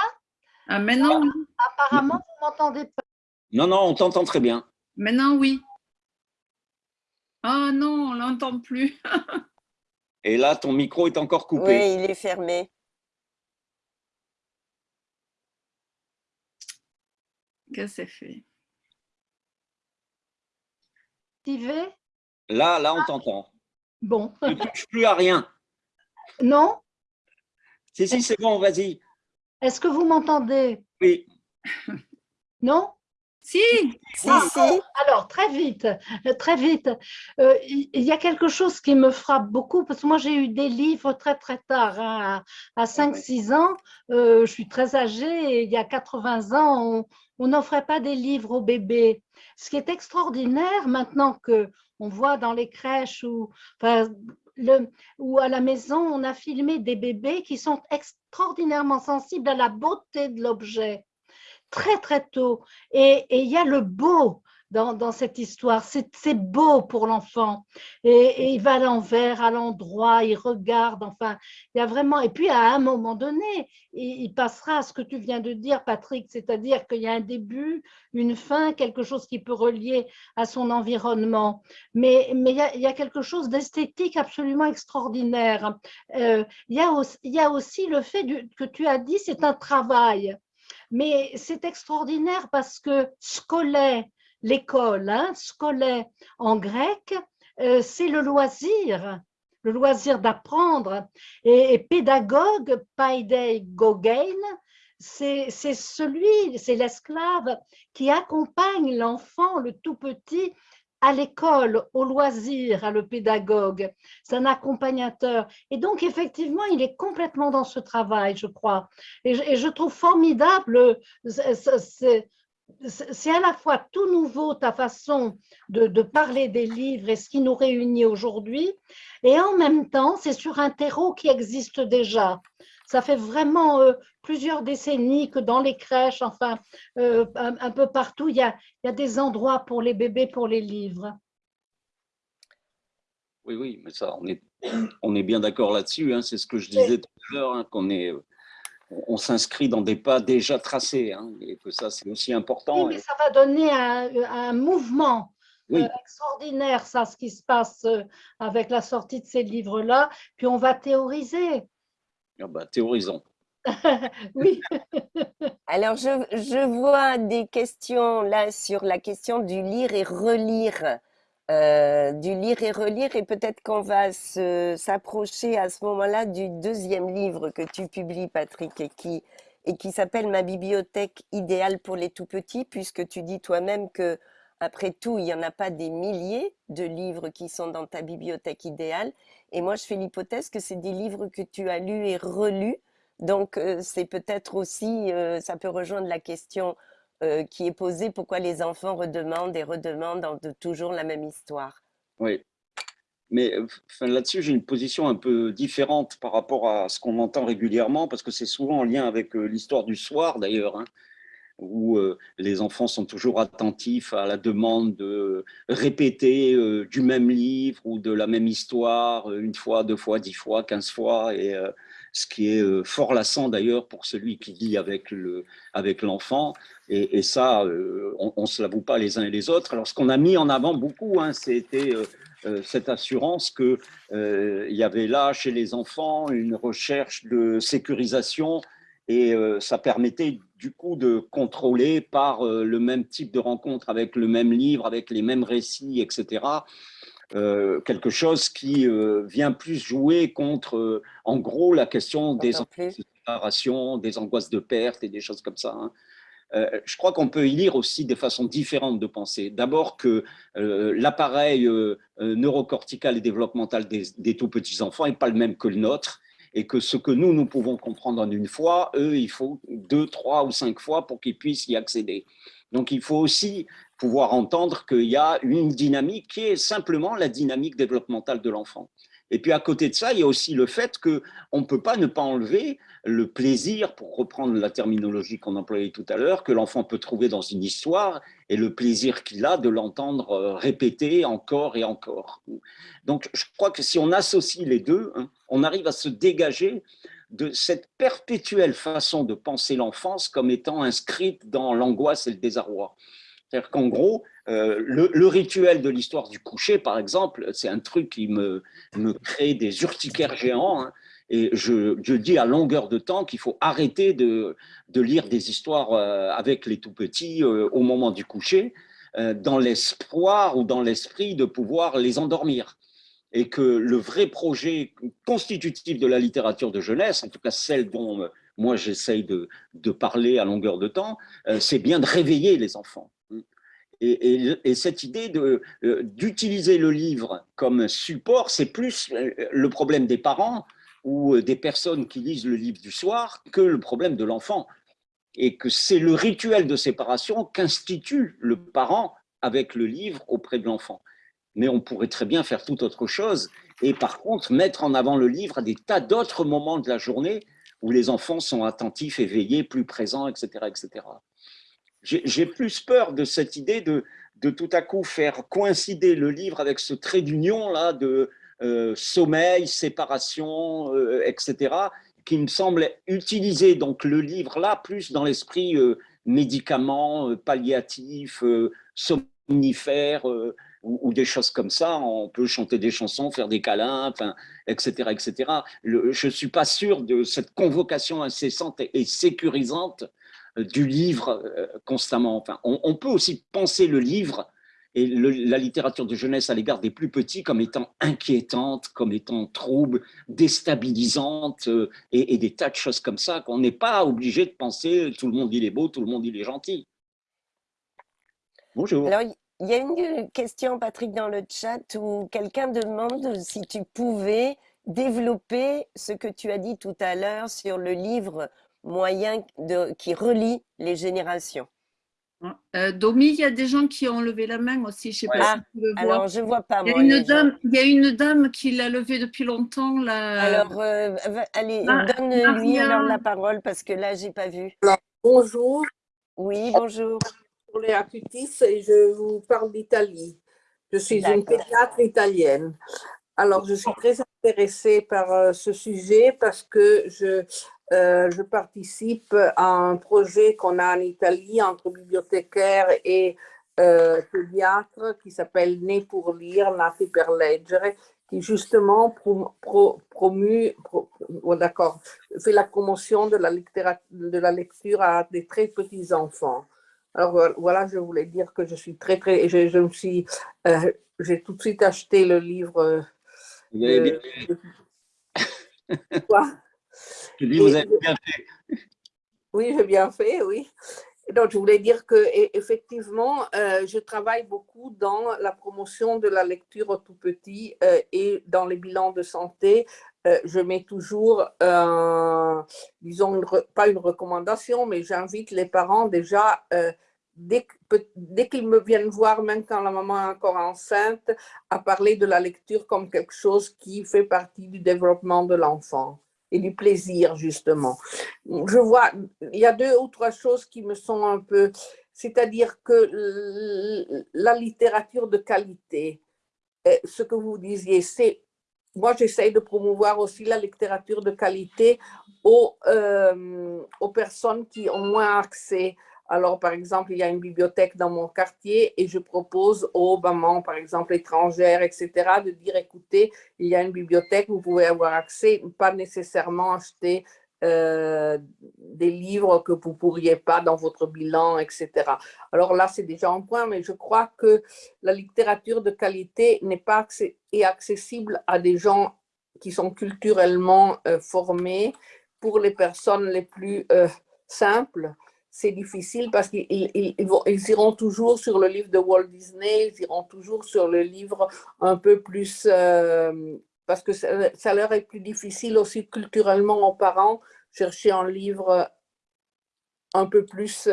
Ah, maintenant, Apparemment, vous ne m'entendez pas. Non, non, on t'entend très bien. Maintenant, oui. Ah non, on ne l'entend plus. (laughs) Et là, ton micro est encore coupé. Oui, il est fermé. Que c'est fait? Là, là, on t'entend. Bon. Ne touches plus à rien. Non Si, si, c'est bon, vas-y. Est-ce que vous m'entendez? Oui. (laughs) Non? Si, si, Alors, très vite, très vite. Euh, il y a quelque chose qui me frappe beaucoup, parce que moi, j'ai eu des livres très, très tard, hein, à, 5-6 ans. Euh, je suis très âgée et il y a 80 ans, on n'offrait pas des livres aux bébés. Ce qui est extraordinaire maintenant que on voit dans les crèches ou, à la maison, on a filmé des bébés qui sont extraordinairement sensibles à la beauté de l'objet très très tôt. Et il y a le beau dans, cette histoire. C'est beau pour l'enfant. Et, il va à l'envers, à l'endroit, il regarde, enfin, il y a vraiment… Et puis, à un moment donné, il, passera à ce que tu viens de dire, Patrick, c'est-à-dire qu'il y a un début, une fin, quelque chose qui peut relier à son environnement. Mais, il, y a, quelque chose d'esthétique absolument extraordinaire. Euh, il, y a aussi, le fait que tu as dit, c'est un travail. Mais c'est extraordinaire parce que scolaire, l'école, hein, scolaire en grec, euh, c'est le loisir, le loisir d'apprendre. Et, pédagogue, paidei gogein, c'est celui, c'est l'esclave qui accompagne l'enfant, le tout petit, à l'école, au loisir, à le pédagogue. C'est un accompagnateur. Et donc, effectivement, il est complètement dans ce travail, je crois. Et je, trouve formidable, c'est à la fois tout nouveau ta façon de, parler des livres et ce qui nous réunit aujourd'hui, et en même temps, c'est sur un terreau qui existe déjà. Ça fait vraiment euh, plusieurs décennies que dans les crèches, enfin, euh, un, peu partout, il y, a, il y, a, des endroits pour les bébés, pour les livres. Oui, oui, mais ça, on est, on est bien d'accord là-dessus. Hein, c'est ce que je disais tout à l'heure, hein, qu'on est, on s'inscrit dans des pas déjà tracés, hein, et que ça, c'est aussi important. Oui, mais ça va donner un, mouvement euh, extraordinaire, ça, ce qui se passe avec la sortie de ces livres-là. Puis on va théoriser. Ah bah, théorisons. (laughs) oui. (laughs) Alors, je, je, vois des questions là sur la question du lire et relire. Euh, du lire et relire et peut-être qu'on va s'approcher à ce moment-là du deuxième livre que tu publies, Patrick, et qui, et qui s'appelle Ma bibliothèque idéale pour les tout-petits, puisque tu dis toi-même que après tout, il n'y en a pas des milliers de livres qui sont dans ta bibliothèque idéale. Et moi, je fais l'hypothèse que c'est des livres que tu as lus et relus. Donc, euh, c'est peut-être aussi, euh, ça peut rejoindre la question euh, qui est posée, pourquoi les enfants redemandent et redemandent de toujours la même histoire? Oui. Mais là-dessus, j'ai une position un peu différente par rapport à ce qu'on entend régulièrement, parce que c'est souvent en lien avec l'histoire du soir, d'ailleurs. Hein où euh, les enfants sont toujours attentifs à la demande de répéter euh, du même livre ou de la même histoire euh, une fois, deux fois, dix fois, quinze fois, et ce qui est fort lassant d'ailleurs pour celui qui vit avec le avec l'enfant. Et, ça, on, ne se l'avoue pas les uns et les autres. Alors, ce qu'on a mis en avant beaucoup, hein, c'était cette assurance qu'il il y avait là, chez les enfants, une recherche de sécurisation et ça permettait du coup de contrôler par euh, le même type de rencontre, avec le même livre, avec les mêmes récits, etc. Euh, quelque chose qui euh, vient plus jouer contre, en gros, la question des angoisses de séparation, des angoisses de perte et des choses comme ça. Hein. je crois qu'on peut y lire aussi des façons différentes de penser. D'abord que l'appareil neurocortical et développemental des, des tout petits enfants n'est pas le même que le nôtre et que ce que nous, nous pouvons comprendre en une fois, eux, il faut deux, trois ou cinq fois pour qu'ils puissent y accéder. Donc, il faut aussi pouvoir entendre qu'il y a une dynamique qui est simplement la dynamique développementale de l'enfant. Et puis, à côté de ça, il y a aussi le fait qu'on ne peut pas ne pas enlever le plaisir, pour reprendre la terminologie qu'on employait tout à l'heure, que l'enfant peut trouver dans une histoire et le plaisir qu'il a de l'entendre euh, répéter encore et encore. Donc, je crois que si on associe les deux, hein, on arrive à se dégager de cette perpétuelle façon de penser l'enfance comme étant inscrite dans l'angoisse et le désarroi. C'est-à-dire qu'en gros, euh, le, rituel de l'histoire du coucher, par exemple, c'est un truc qui me, me crée des urticaires géants. Hein. Et je, dis à longueur de temps qu'il faut arrêter de, lire des histoires euh, avec les tout-petits euh, au moment du coucher, dans l'espoir ou dans l'esprit de pouvoir les endormir. Et que le vrai projet constitutif de la littérature de jeunesse, en tout cas celle dont moi j'essaye de, parler à longueur de temps, c'est bien de réveiller les enfants. Et, et cette idée d'utiliser le livre comme support, c'est plus le problème des parents ou euh, des personnes qui lisent le livre du soir que le problème de l'enfant. Et que c'est le rituel de séparation qu'institue le parent avec le livre auprès de l'enfant. Mais on pourrait très bien faire tout autre chose et par contre mettre en avant le livre à des tas d'autres moments de la journée où les enfants sont attentifs, éveillés, plus présents, etc. etc. J'ai plus peur de cette idée de, de tout à coup faire coïncider le livre avec ce trait d'union là de euh, sommeil, séparation, euh, etc., qui me semble utiliser donc le livre là plus dans l'esprit euh, médicaments, palliatifs, somnifères ou, des choses comme ça. On peut chanter des chansons, faire des câlins, etc., etc. je ne suis pas sûr de cette convocation incessante et, sécurisante du livre constamment. Enfin, on, peut aussi penser le livre et la littérature de jeunesse à l'égard des plus petits comme étant inquiétante, comme étant trouble, déstabilisante euh, et, des tas de choses comme ça qu'on n'est pas obligé de penser tout le monde il est beau, tout le monde il est gentil. Bonjour. Alors, il y a une question, Patrick, dans le chat où quelqu'un demande si tu pouvais développer ce que tu as dit tout à l'heure sur le livre moyen de, qui relie les générations. Euh, Domi, il y a des gens qui ont levé la main aussi. Je sais pas si tu le vois. Alors, je vois pas. Il y a, une, dame, il y a une dame qui l'a levé depuis longtemps. Là. Alors, euh, allez, donne-lui alors la parole parce que là, j'ai pas vu. bonjour. Oui, bonjour. Pour les Acutis et je vous parle d'Italie. Je suis une pédiatre italienne. Alors, je suis très intéressée par euh, ce sujet parce que je euh, je participe à un projet qu'on a en Italie entre bibliothécaires et euh, pédiatres qui s'appelle Né pour lire, Nati per leggere, qui justement promu, oh, d'accord, fait la promotion de la, de la lecture à des très petits enfants. Alors voilà, je voulais dire que je suis très très, je, je me suis, euh, j'ai tout de suite acheté le livre. Quoi? Vous bien fait. (laughs) Oui, j'ai bien fait, oui. Donc, je voulais dire que effectivement, euh, je travaille beaucoup dans la promotion de la lecture au tout petit euh, et dans les bilans de santé. Euh, je mets toujours, disons, pas une recommandation, mais j'invite les parents déjà, dès qu'ils me viennent voir, même quand la maman est encore enceinte, à parler de la lecture comme quelque chose qui fait partie du développement de l'enfant et du plaisir, justement. Je vois, il y a deux ou trois choses qui me sont un peu... C'est-à-dire que la littérature de qualité, euh, ce que vous disiez, c'est... Moi, j'essaie de promouvoir aussi la littérature de qualité aux, euh, aux personnes qui ont moins accès alors, par exemple, il y a une bibliothèque dans mon quartier et je propose aux mamans, par exemple, étrangères, etc., de dire, écoutez, il y a une bibliothèque, vous pouvez avoir accès, pas nécessairement acheter euh, des livres que vous pourriez pas dans votre bilan, etc. Alors là, c'est déjà un point, mais je crois que la littérature de qualité n'est pas accessible à des gens qui sont culturellement euh, formés pour les personnes les plus euh, simples c'est difficile parce qu'ils ils, iront toujours sur le livre de Walt Disney, ils iront toujours sur le livre un peu plus, euh, parce que ça, leur est plus difficile aussi culturellement aux parents, chercher un livre un peu plus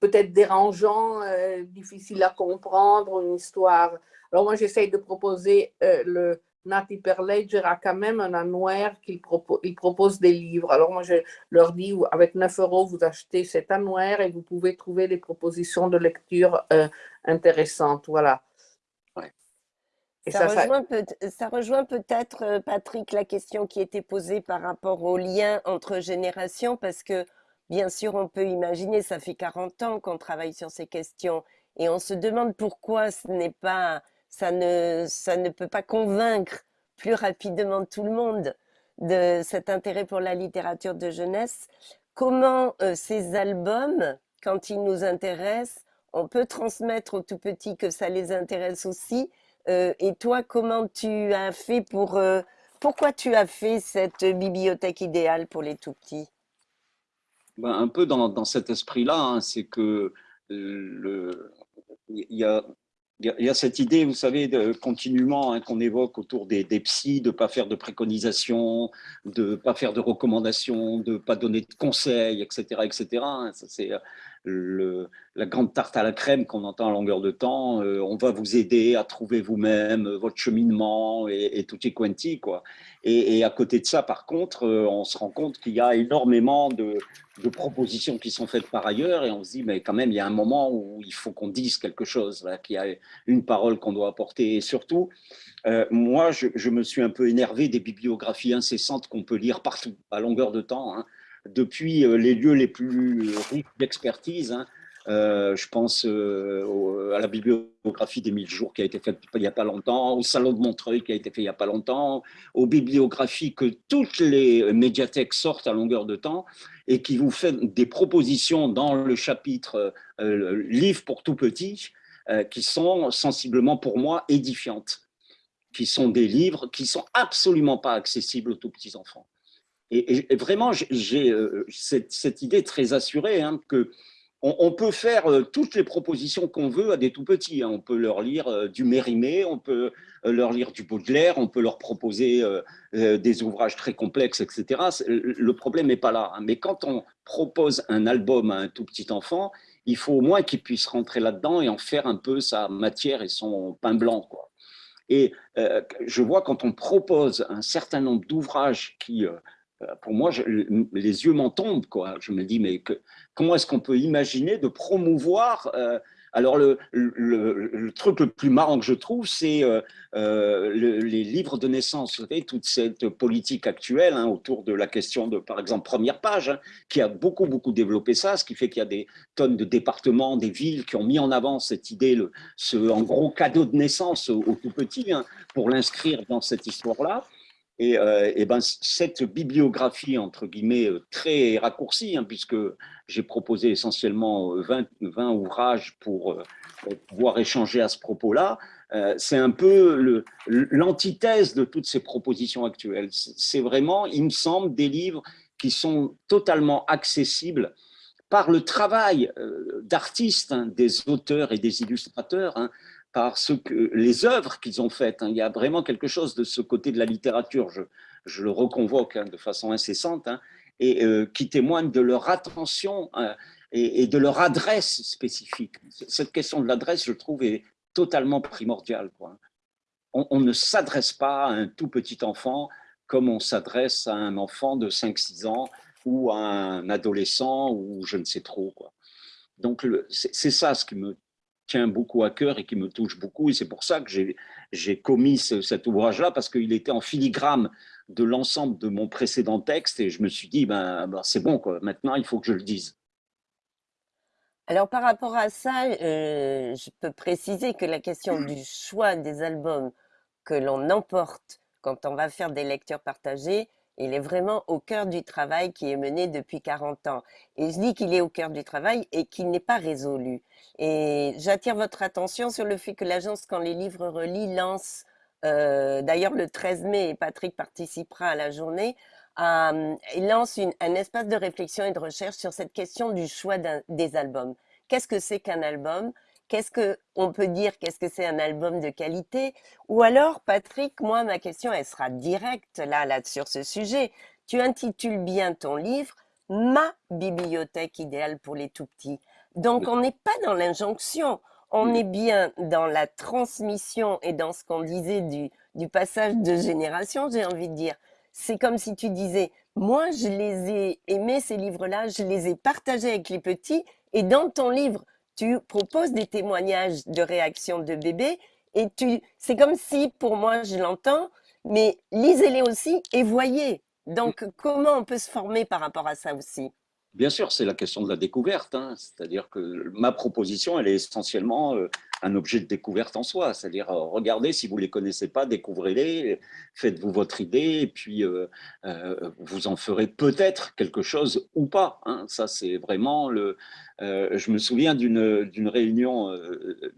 peut-être dérangeant, euh, difficile à comprendre, une histoire. Alors moi, j'essaye de proposer euh, le, Nati Perledger a quand même un annuaire qu'il propose des livres. Alors moi, je leur dis, avec 9 euros, vous achetez cet annuaire et vous pouvez trouver des propositions de lecture euh, intéressantes. Voilà. ça, rejoint peut-être, euh, Patrick, la question qui était posée par rapport au lien entre générations, parce que bien sûr, on peut imaginer, ça fait 40 ans qu'on travaille sur ces questions, et on se demande pourquoi ce n'est pas ça ne, ça ne peut pas convaincre plus rapidement tout le monde de cet intérêt pour la littérature de jeunesse. Comment euh, ces albums, quand ils nous intéressent, on peut transmettre aux tout petits que ça les intéresse aussi euh, Et toi, comment tu as fait pour... Euh, pourquoi tu as fait cette bibliothèque idéale pour les tout petits? Ben, Un peu dans, dans cet esprit-là, hein, c'est que le, y a il y a cette idée, vous savez, de, continuellement hein, qu'on évoque autour des, des psys, de ne pas faire de préconisations, de ne pas faire de recommandations, de ne pas donner de conseils, etc. etc. Hein. Euh, la grande tarte à la crème qu'on entend à longueur de temps. Euh, on va vous aider à trouver vous-même votre cheminement et, et tutti quanti. Quoi. Et, à côté de ça, par contre, euh, on se rend compte qu'il y a énormément de, propositions qui sont faites par ailleurs et on se dit, mais quand même, il y a un moment où il faut qu'on dise quelque chose, qu'il y a une parole qu'on doit apporter. Et surtout, euh, moi, je, me suis un peu énervé des bibliographies incessantes qu'on peut lire partout, à longueur de temps, hein. Depuis euh, les lieux les plus riches d'expertise, hein, euh, je pense euh, à la bibliographie des 1000 jours qui a été faite il n'y a pas longtemps, au Salon de Montreuil qui a été fait il n'y a pas longtemps, aux bibliographies que toutes les médiathèques sortent à longueur de temps et qui vous fait des propositions dans le chapitre euh, Livre pour tout petit qui sont sensiblement pour moi édifiantes, qui sont des livres qui sont absolument pas accessibles aux tout petits enfants. Et, vraiment, j'ai cette, cette, idée très assurée hein, que on, peut faire euh, toutes les propositions qu'on veut à des tout petits. Hein. On peut leur lire euh, du Mérimée, on peut euh, leur lire du Baudelaire, on peut leur proposer des ouvrages très complexes, etc. Le problème n'est pas là. Hein. Mais quand on propose un album à un tout petit enfant, il faut au moins qu'il puisse rentrer là-dedans et en faire un peu sa matière et son pain blanc. Et je vois quand on propose un certain nombre d'ouvrages qui euh, pour moi, les yeux m'en tombent. Je me dis, mais comment est-ce qu'on peut imaginer de promouvoir euh, alors, le, truc le plus marrant que je trouve, c'est euh, les livres de naissance. Vous savez, toute cette politique actuelle hein, autour de la question de, par exemple, première page, hein, qui a beaucoup, beaucoup développé ça, ce qui fait qu'il y a des tonnes de départements, des villes qui ont mis en avant cette idée, ce, en gros, cadeau de naissance au, tout petit, hein, pour l'inscrire dans cette histoire-là. Et, euh, ben, cette bibliographie, entre guillemets, euh, très raccourcie, hein, puisque j'ai proposé essentiellement 20, euh, 20 ouvrages pour pouvoir échanger à ce propos-là, c'est un peu l'antithèse de toutes ces propositions actuelles. C'est vraiment, il me semble, des livres qui sont totalement accessibles par le travail d'artistes, hein, des auteurs et des illustrateurs, hein, par ce que, les œuvres qu'ils ont faites. Hein. Il y a vraiment quelque chose de ce côté de la littérature, je, je le reconvoque hein, de façon incessante, hein, et euh, qui témoigne de leur attention et, de leur adresse spécifique. Cette question de l'adresse, je trouve, est totalement primordiale. On, ne s'adresse pas à un tout petit enfant comme on s'adresse à un enfant de 5-6 ans ou à un adolescent ou je ne sais trop. Donc, c'est ça ce qui me tient beaucoup à cœur et qui me touche beaucoup. Et c'est pour ça que j'ai commis cet ouvrage-là, parce qu'il était en filigrane de l'ensemble de mon précédent texte. Et je me suis dit, ben, ben c'est bon, quoi. maintenant il faut que je le dise. Alors par rapport à ça, euh, je peux préciser que la question du choix des albums que l'on emporte quand on va faire des lectures partagées, il est vraiment au cœur du travail qui est mené depuis 40 ans. Et je dis qu'il est au cœur du travail et qu'il n'est pas résolu. Et j'attire votre attention sur le fait que l'agence, quand les livres relits, lance, euh, d'ailleurs le 13 mai, Patrick participera à la journée, euh, lance un espace de réflexion et de recherche sur cette question du choix des albums. Qu'est-ce que c'est qu'un album? Qu'est-ce qu'on peut dire Qu'est-ce que c'est un album de qualité? Ou alors, Patrick, moi, ma question, elle sera directe là, là, sur ce sujet. Tu intitules bien ton livre « Ma bibliothèque idéale pour les tout-petits ». Donc, on n'est pas dans l'injonction, on est bien dans la transmission et dans ce qu'on disait du, du passage de génération, j'ai envie de dire. C'est comme si tu disais, moi, je les ai aimés, ces livres-là, je les ai partagés avec les petits, et dans ton livre, tu proposes des témoignages de réaction de bébés, et tu, c'est comme si, pour moi, je l'entends, mais lisez-les aussi et voyez. Donc, comment on peut se former par rapport à ça aussi? Bien sûr, c'est la question de la découverte. Hein. C'est-à-dire que ma proposition, elle est essentiellement euh, un objet de découverte en soi. C'est-à-dire, euh, regardez, si vous ne les connaissez pas, découvrez-les, faites-vous votre idée, et puis euh, vous en ferez peut-être quelque chose ou pas. Hein. Ça, c'est vraiment le... je me souviens d'une réunion,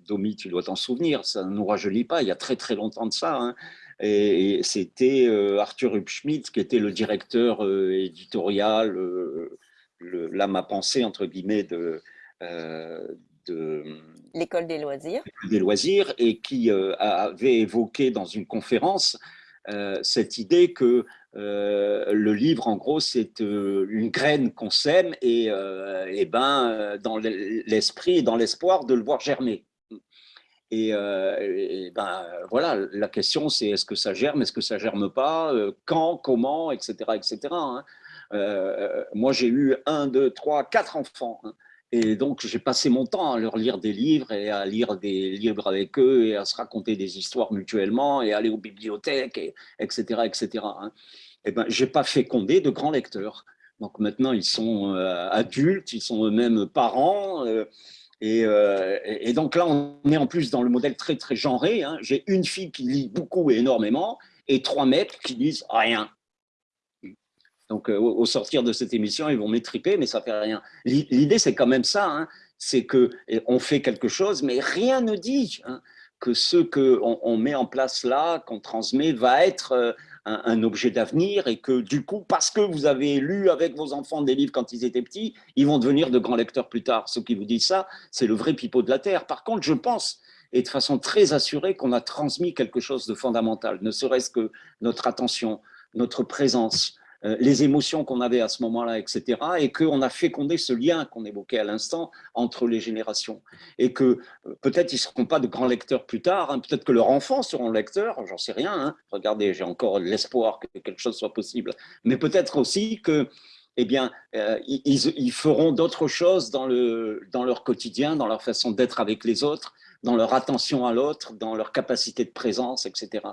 Domi, tu dois t'en souvenir, ça ne nous rajeunit pas, il y a très très longtemps de ça. Hein. et, c'était Arthur Hubschmidt qui était le directeur éditorial là ma pensée entre guillemets de, euh, de l'école des loisirs. des loisirs et qui euh, avait évoqué dans une conférence euh, cette idée que le livre en gros c'est une graine qu'on sème et, et ben dans l'esprit et dans l'espoir de le voir germer. Et, ben voilà la question c'est est-ce que ça germe est-ce que ça germe pas quand comment etc etc moi, j'ai eu un, deux, trois, quatre enfants. Hein. Et donc, j'ai passé mon temps à leur lire des livres et à lire des livres avec eux et à se raconter des histoires mutuellement et aller aux bibliothèques, et, etc. etc. Hein. Et ben, je n'ai pas fécondé de grands lecteurs. Donc maintenant, ils sont euh, adultes, ils sont eux-mêmes parents. Euh, euh, et, donc là, on est en plus dans le modèle très, très genré. Hein. J'ai une fille qui lit beaucoup et énormément et trois mecs qui lisent rien. Donc, euh, au sortir de cette émission, ils vont m'étriper, mais ça fait rien. L'idée, c'est quand même ça, hein. c'est qu'on fait quelque chose, mais rien ne dit hein, que ce qu'on on met en place là, qu'on transmet, va être euh, un, objet d'avenir et que du coup, parce que vous avez lu avec vos enfants des livres quand ils étaient petits, ils vont devenir de grands lecteurs plus tard. Ceux qui vous disent ça, c'est le vrai pipeau de la Terre. Par contre, je pense et de façon très assurée qu'on a transmis quelque chose de fondamental, ne serait-ce que notre attention, notre présence, les émotions qu'on avait à ce moment-là, etc. Et qu'on a fécondé ce lien qu'on évoquait à l'instant entre les générations. Et que euh, peut-être ils ne seront pas de grands lecteurs plus tard, hein. peut-être que leurs enfants seront lecteurs, j'en sais rien. Hein. Regardez, j'ai encore l'espoir que quelque chose soit possible. Mais peut-être aussi que eh bien, euh, ils, feront d'autres choses dans, le, dans leur quotidien, dans leur façon d'être avec les autres, dans leur attention à l'autre, dans leur capacité de présence, etc.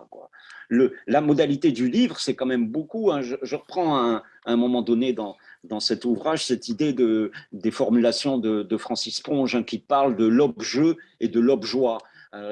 La modalité du livre, c'est quand même beaucoup, hein, je, reprends à un, moment donné dans, dans cet ouvrage cette idée de, des formulations de, Francis Ponge hein, qui parle de l'objet et de l'objoie.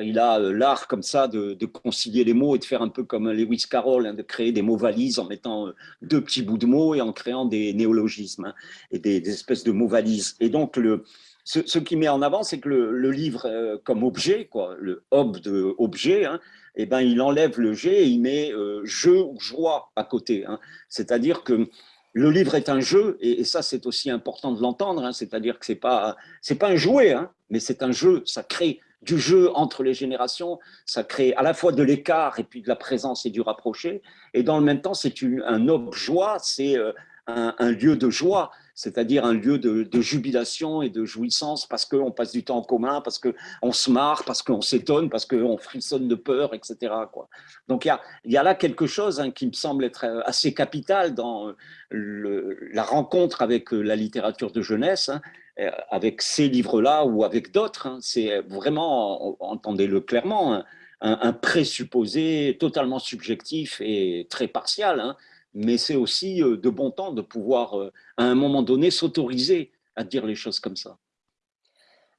Il a euh, l'art comme ça de, concilier les mots et de faire un peu comme Lewis Carroll, hein, de créer des mots valises en mettant euh, deux petits bouts de mots et en créant des néologismes et des, des, espèces de mots valises. Et donc, le, ce, qui met en avant, c'est que le, livre euh, comme objet, quoi, le ob de objet, hein, eh ben, il enlève le G et il met euh, jeu ou joie à côté. Hein. C'est-à-dire que le livre est un jeu, et, ça c'est aussi important de l'entendre, hein. c'est-à-dire que ce n'est pas, pas un jouet, mais c'est un jeu, ça crée du jeu entre les générations, ça crée à la fois de l'écart et puis de la présence et du rapproché, et dans le même temps c'est un objet, c'est euh, un, lieu de joie, c'est-à-dire un lieu de, jubilation et de jouissance parce qu'on passe du temps en commun, parce qu'on se marre, parce qu'on s'étonne, parce qu'on frissonne de peur, etc. Donc il y a, là quelque chose hein, qui me semble être euh, assez capital dans euh, la rencontre avec euh, la littérature de jeunesse, hein, avec ces livres-là ou avec d'autres. Hein. C'est vraiment, entendez-le clairement, un, présupposé totalement subjectif et très partial mais c'est aussi euh, de bon temps de pouvoir, euh, à un moment donné, s'autoriser à dire les choses comme ça.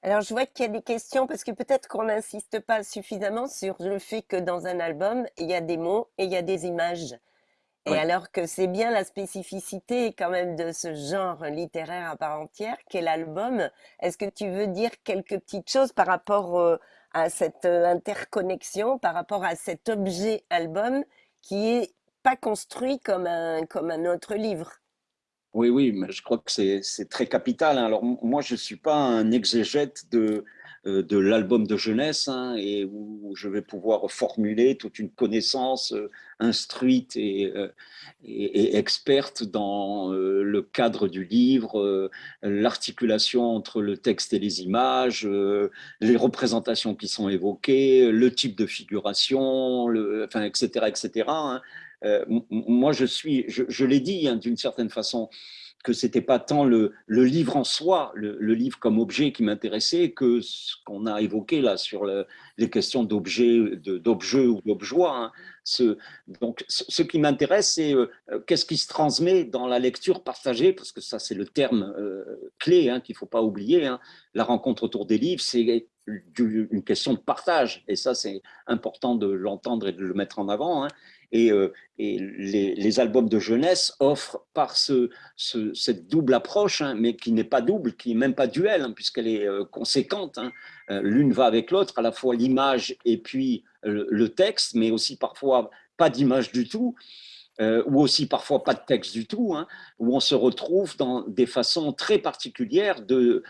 Alors, je vois qu'il y a des questions parce que peut-être qu'on n'insiste pas suffisamment sur le fait que dans un album, il y a des mots et il y a des images. Et alors que c'est bien la spécificité quand même de ce genre littéraire à part entière qu'est l'album, est-ce que tu veux dire quelques petites choses par rapport euh, à cette interconnexion, par rapport à cet objet album qui est pas construit comme un, comme un autre livre. Oui, oui, mais je crois que c'est très capital. Hein. Alors, moi, je ne suis pas un exégète de, euh, de l'album de jeunesse hein, et où je vais pouvoir formuler toute une connaissance euh, instruite euh, et, et, experte dans le cadre du livre, l'articulation entre le texte et les images, les représentations qui sont évoquées, le type de figuration, le, enfin, etc. etc. Euh, moi, je suis, je, l'ai dit hein, d'une certaine façon, que c'était pas tant le, livre en soi, le, livre comme objet qui m'intéressait, que ce qu'on a évoqué là sur les questions d'objet, d'objet ou d'objoie. Hein. Donc, ce, qui m'intéresse, c'est euh, qu'est-ce qui se transmet dans la lecture partagée, parce que ça, c'est le terme euh, clé hein, qu'il faut pas oublier. La rencontre autour des livres, c'est une question de partage, et ça, c'est important de l'entendre et de le mettre en avant. Et, euh, les, albums de jeunesse offrent par ce, cette double approche, hein, mais qui n'est pas double, qui n'est même pas duel, hein, puisqu'elle est euh, conséquente. Hein. Euh, l'une va avec l'autre, à la fois l'image et puis le, texte, mais aussi parfois pas d'image du tout. ou aussi parfois pas de texte du tout, où on se retrouve dans des façons très particulières de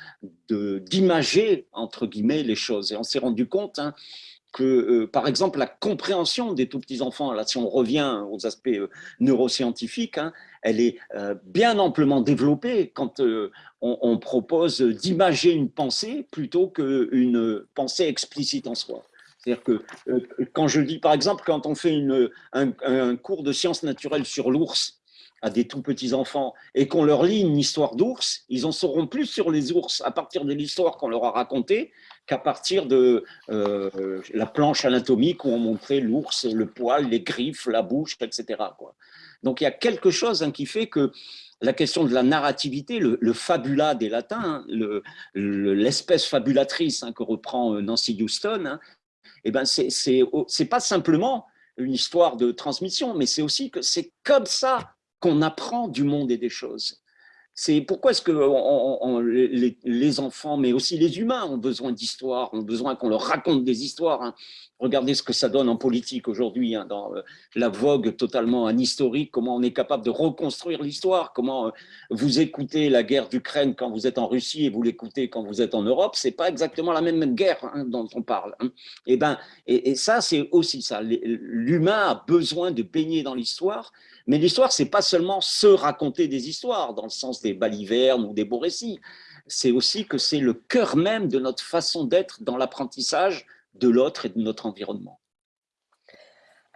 d'imager, entre guillemets, les choses. Et on s'est rendu compte que, euh, par exemple, la compréhension des tout petits enfants, là, si on revient aux aspects euh, neuroscientifiques, hein, elle est euh, bien amplement développée quand on, propose d'imager une pensée plutôt qu'une pensée explicite en soi. C'est-à-dire que quand je dis, par exemple, quand on fait un, cours de sciences naturelles sur l'ours, à des tout petits enfants et qu'on leur lit une histoire d'ours, ils en sauront plus sur les ours à partir de l'histoire qu'on leur a racontée qu'à partir de euh, la planche anatomique où on montrait l'ours, le poil, les griffes, la bouche, etc. Donc il y a quelque chose hein, qui fait que la question de la narrativité, le, fabula des latins, hein, l'espèce fabulatrice hein, que reprend euh, Nancy Houston, eh ben c'est pas simplement une histoire de transmission, mais c'est aussi que c'est comme ça qu'on apprend du monde et des choses. C'est pourquoi est-ce que les, enfants, mais aussi les humains, ont besoin d'histoires, ont besoin qu'on leur raconte des histoires. Hein. Regardez ce que ça donne en politique aujourd'hui, hein, dans euh, la vogue totalement anhistorique, comment on est capable de reconstruire l'histoire, comment euh, vous écoutez la guerre d'Ukraine quand vous êtes en Russie et vous l'écoutez quand vous êtes en Europe, c'est pas exactement la même, guerre hein, dont on parle. Et, ben, et, et ça, c'est aussi ça. L'humain a besoin de baigner dans l'histoire, mais l'histoire, c'est pas seulement se raconter des histoires, dans le sens des balivernes ou des beaux récits. C'est aussi que c'est le cœur même de notre façon d'être dans l'apprentissage de l'autre et de notre environnement.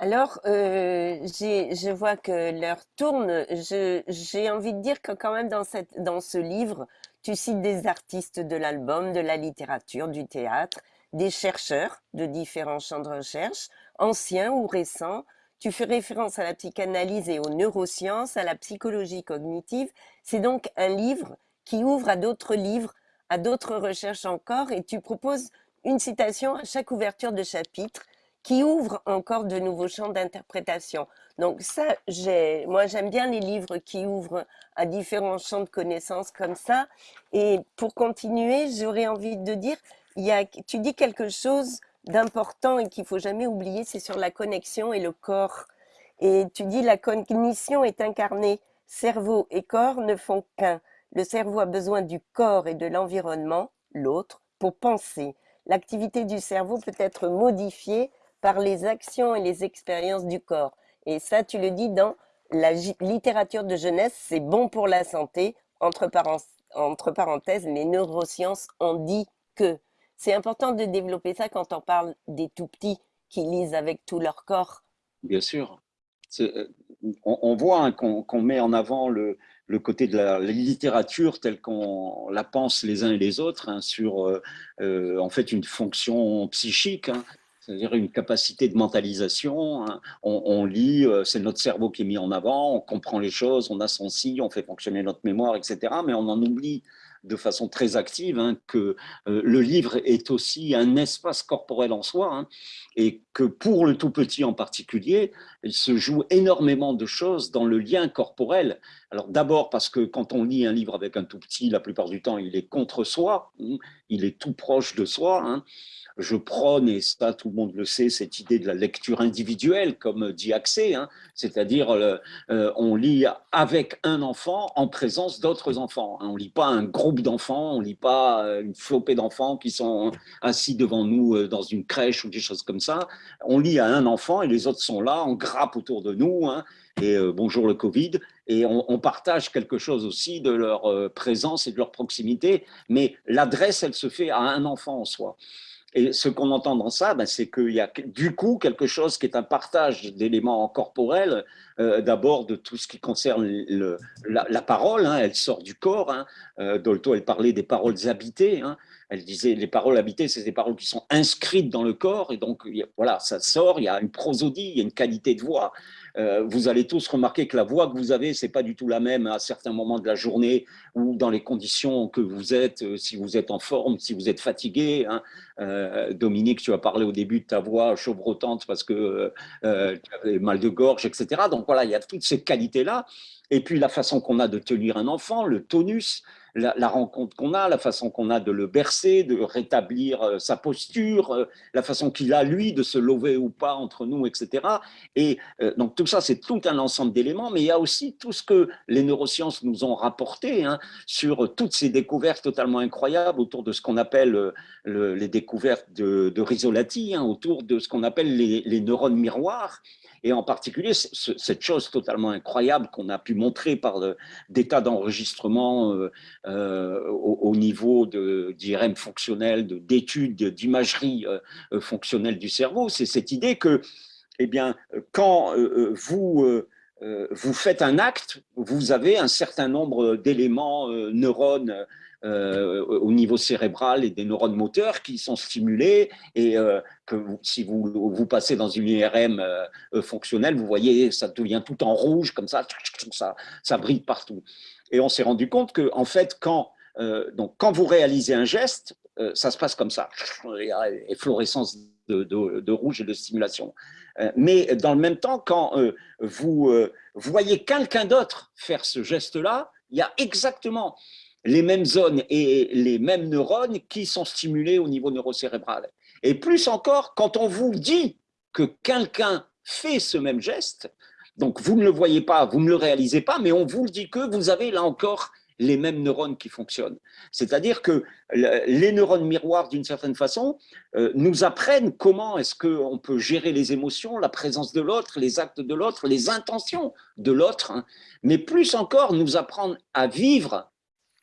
Alors, euh, je vois que l'heure tourne. J'ai envie de dire que quand même dans, ce livre, tu cites des artistes de l'album, de la littérature, du théâtre, des chercheurs de différents champs de recherche, anciens ou récents. Tu fais référence à la psychanalyse et aux neurosciences, à la psychologie cognitive. C'est donc un livre qui ouvre à d'autres livres, à d'autres recherches encore, et tu proposes une citation à chaque ouverture de chapitre qui ouvre encore de nouveaux champs d'interprétation. Donc ça, moi j'aime bien les livres qui ouvrent à différents champs de connaissances comme ça. Et pour continuer, j'aurais envie de dire, tu dis quelque chose d'important et qu'il faut jamais oublier, c'est sur la connexion et le corps. Et tu dis la cognition est incarnée, cerveau et corps ne font qu'un. Le cerveau a besoin du corps et de l'environnement, l'autre, pour penser l'activité du cerveau peut être modifiée par les actions et les expériences du corps. Et ça, tu le dis dans la littérature de jeunesse, c'est bon pour la santé. Entre, entre parenthèses, les neurosciences ont dit que. C'est important de développer ça quand on parle des tout petits qui lisent avec tout leur corps. Bien sûr. Euh, on, voit hein, qu'on met en avant le, côté de la, littérature telle qu'on la pense les uns et les autres hein, sur euh, euh, en fait une fonction psychique, hein, c'est-à-dire une capacité de mentalisation. On, lit, c'est notre cerveau qui est mis en avant, on comprend les choses, on a si, on fait fonctionner notre mémoire, etc. Mais on en oublie de façon très active hein, que euh, le livre est aussi un espace corporel en soi hein, et que pour le tout petit en particulier, il se joue énormément de choses dans le lien corporel. Alors d'abord parce que quand on lit un livre avec un tout petit, la plupart du temps, il est contre soi, hein, il est tout proche de soi je prône, et ça tout le monde le sait, cette idée de la lecture individuelle, comme dit Axé, hein, c'est-à-dire euh, euh, on lit avec un enfant en présence d'autres enfants. Hein. on ne lit pas un groupe d'enfants, on ne lit pas euh, une flopée d'enfants qui sont assis devant nous dans une crèche ou des choses comme ça. On lit à un enfant et les autres sont là, on grappe autour de nous, hein, et bonjour le Covid, et on, partage quelque chose aussi de leur présence et de leur proximité, mais l'adresse, elle se fait à un enfant en soi. Et ce qu'on entend dans ça, ben, c'est qu'il y a du coup quelque chose qui est un partage d'éléments corporels, euh, d'abord de tout ce qui concerne la, parole, hein, elle sort du corps. Hein. Euh, Dolto, elle parlait des paroles habitées. Hein. Elle disait les paroles habitées, c'est des paroles qui sont inscrites dans le corps, et donc voilà, ça sort, il y a une prosodie, il y a une qualité de voix. Euh, vous allez tous remarquer que la voix que vous avez, c'est pas du tout la même à certains moments de la journée ou dans les conditions que vous êtes, euh, si vous êtes en forme, si vous êtes fatigué. Hein. Euh, Dominique, tu as parlé au début de ta voix chauvrotante parce que tu avais mal de gorge, etc. Donc voilà, il y a toutes ces qualités-là. Et puis la façon qu'on a de tenir un enfant, le tonus, la, rencontre qu'on a, la façon qu'on a de le bercer, de rétablir euh, sa posture, euh, la façon qu'il a, lui, de se lever ou pas entre nous, etc. Et euh, donc tout ça, c'est tout un ensemble d'éléments, mais il y a aussi tout ce que les neurosciences nous ont rapporté hein, sur toutes ces découvertes totalement incroyables autour de ce qu'on appelle les découvertes de, de Risolati, hein, autour de ce qu'on appelle les, les neurones miroirs, et en particulier cette chose totalement incroyable qu'on a pu montrer par des tas d'enregistrements euh, euh, au, niveau d'IRM fonctionnel, d'études, d'imagerie euh, fonctionnelle du cerveau, c'est cette idée que, eh bien, quand vous vous faites un acte, vous avez un certain nombre d'éléments, neurones au niveau cérébral et des neurones moteurs qui sont stimulés et que si vous, vous passez dans une IRM fonctionnelle, vous voyez, ça devient tout en rouge comme ça, ça, ça brille partout. Et on s'est rendu compte que, en fait, quand, donc, quand vous réalisez un geste, ça se passe comme ça, efflorescence de, de, de rouge et de stimulation. Euh, mais dans le même temps, quand euh, vous euh, voyez quelqu'un d'autre faire ce geste-là, il y a exactement les mêmes zones et les mêmes neurones qui sont stimulés au niveau neurocérébral. Et plus encore, quand on vous dit que quelqu'un fait ce même geste, donc vous ne le voyez pas, vous ne le réalisez pas, mais on vous dit que vous avez là encore les mêmes neurones qui fonctionnent. C'est-à-dire que les neurones miroirs, d'une certaine façon, euh, nous apprennent comment est-ce qu'on peut gérer les émotions, la présence de l'autre, les actes de l'autre, les intentions de l'autre, hein. mais plus encore nous apprendre à vivre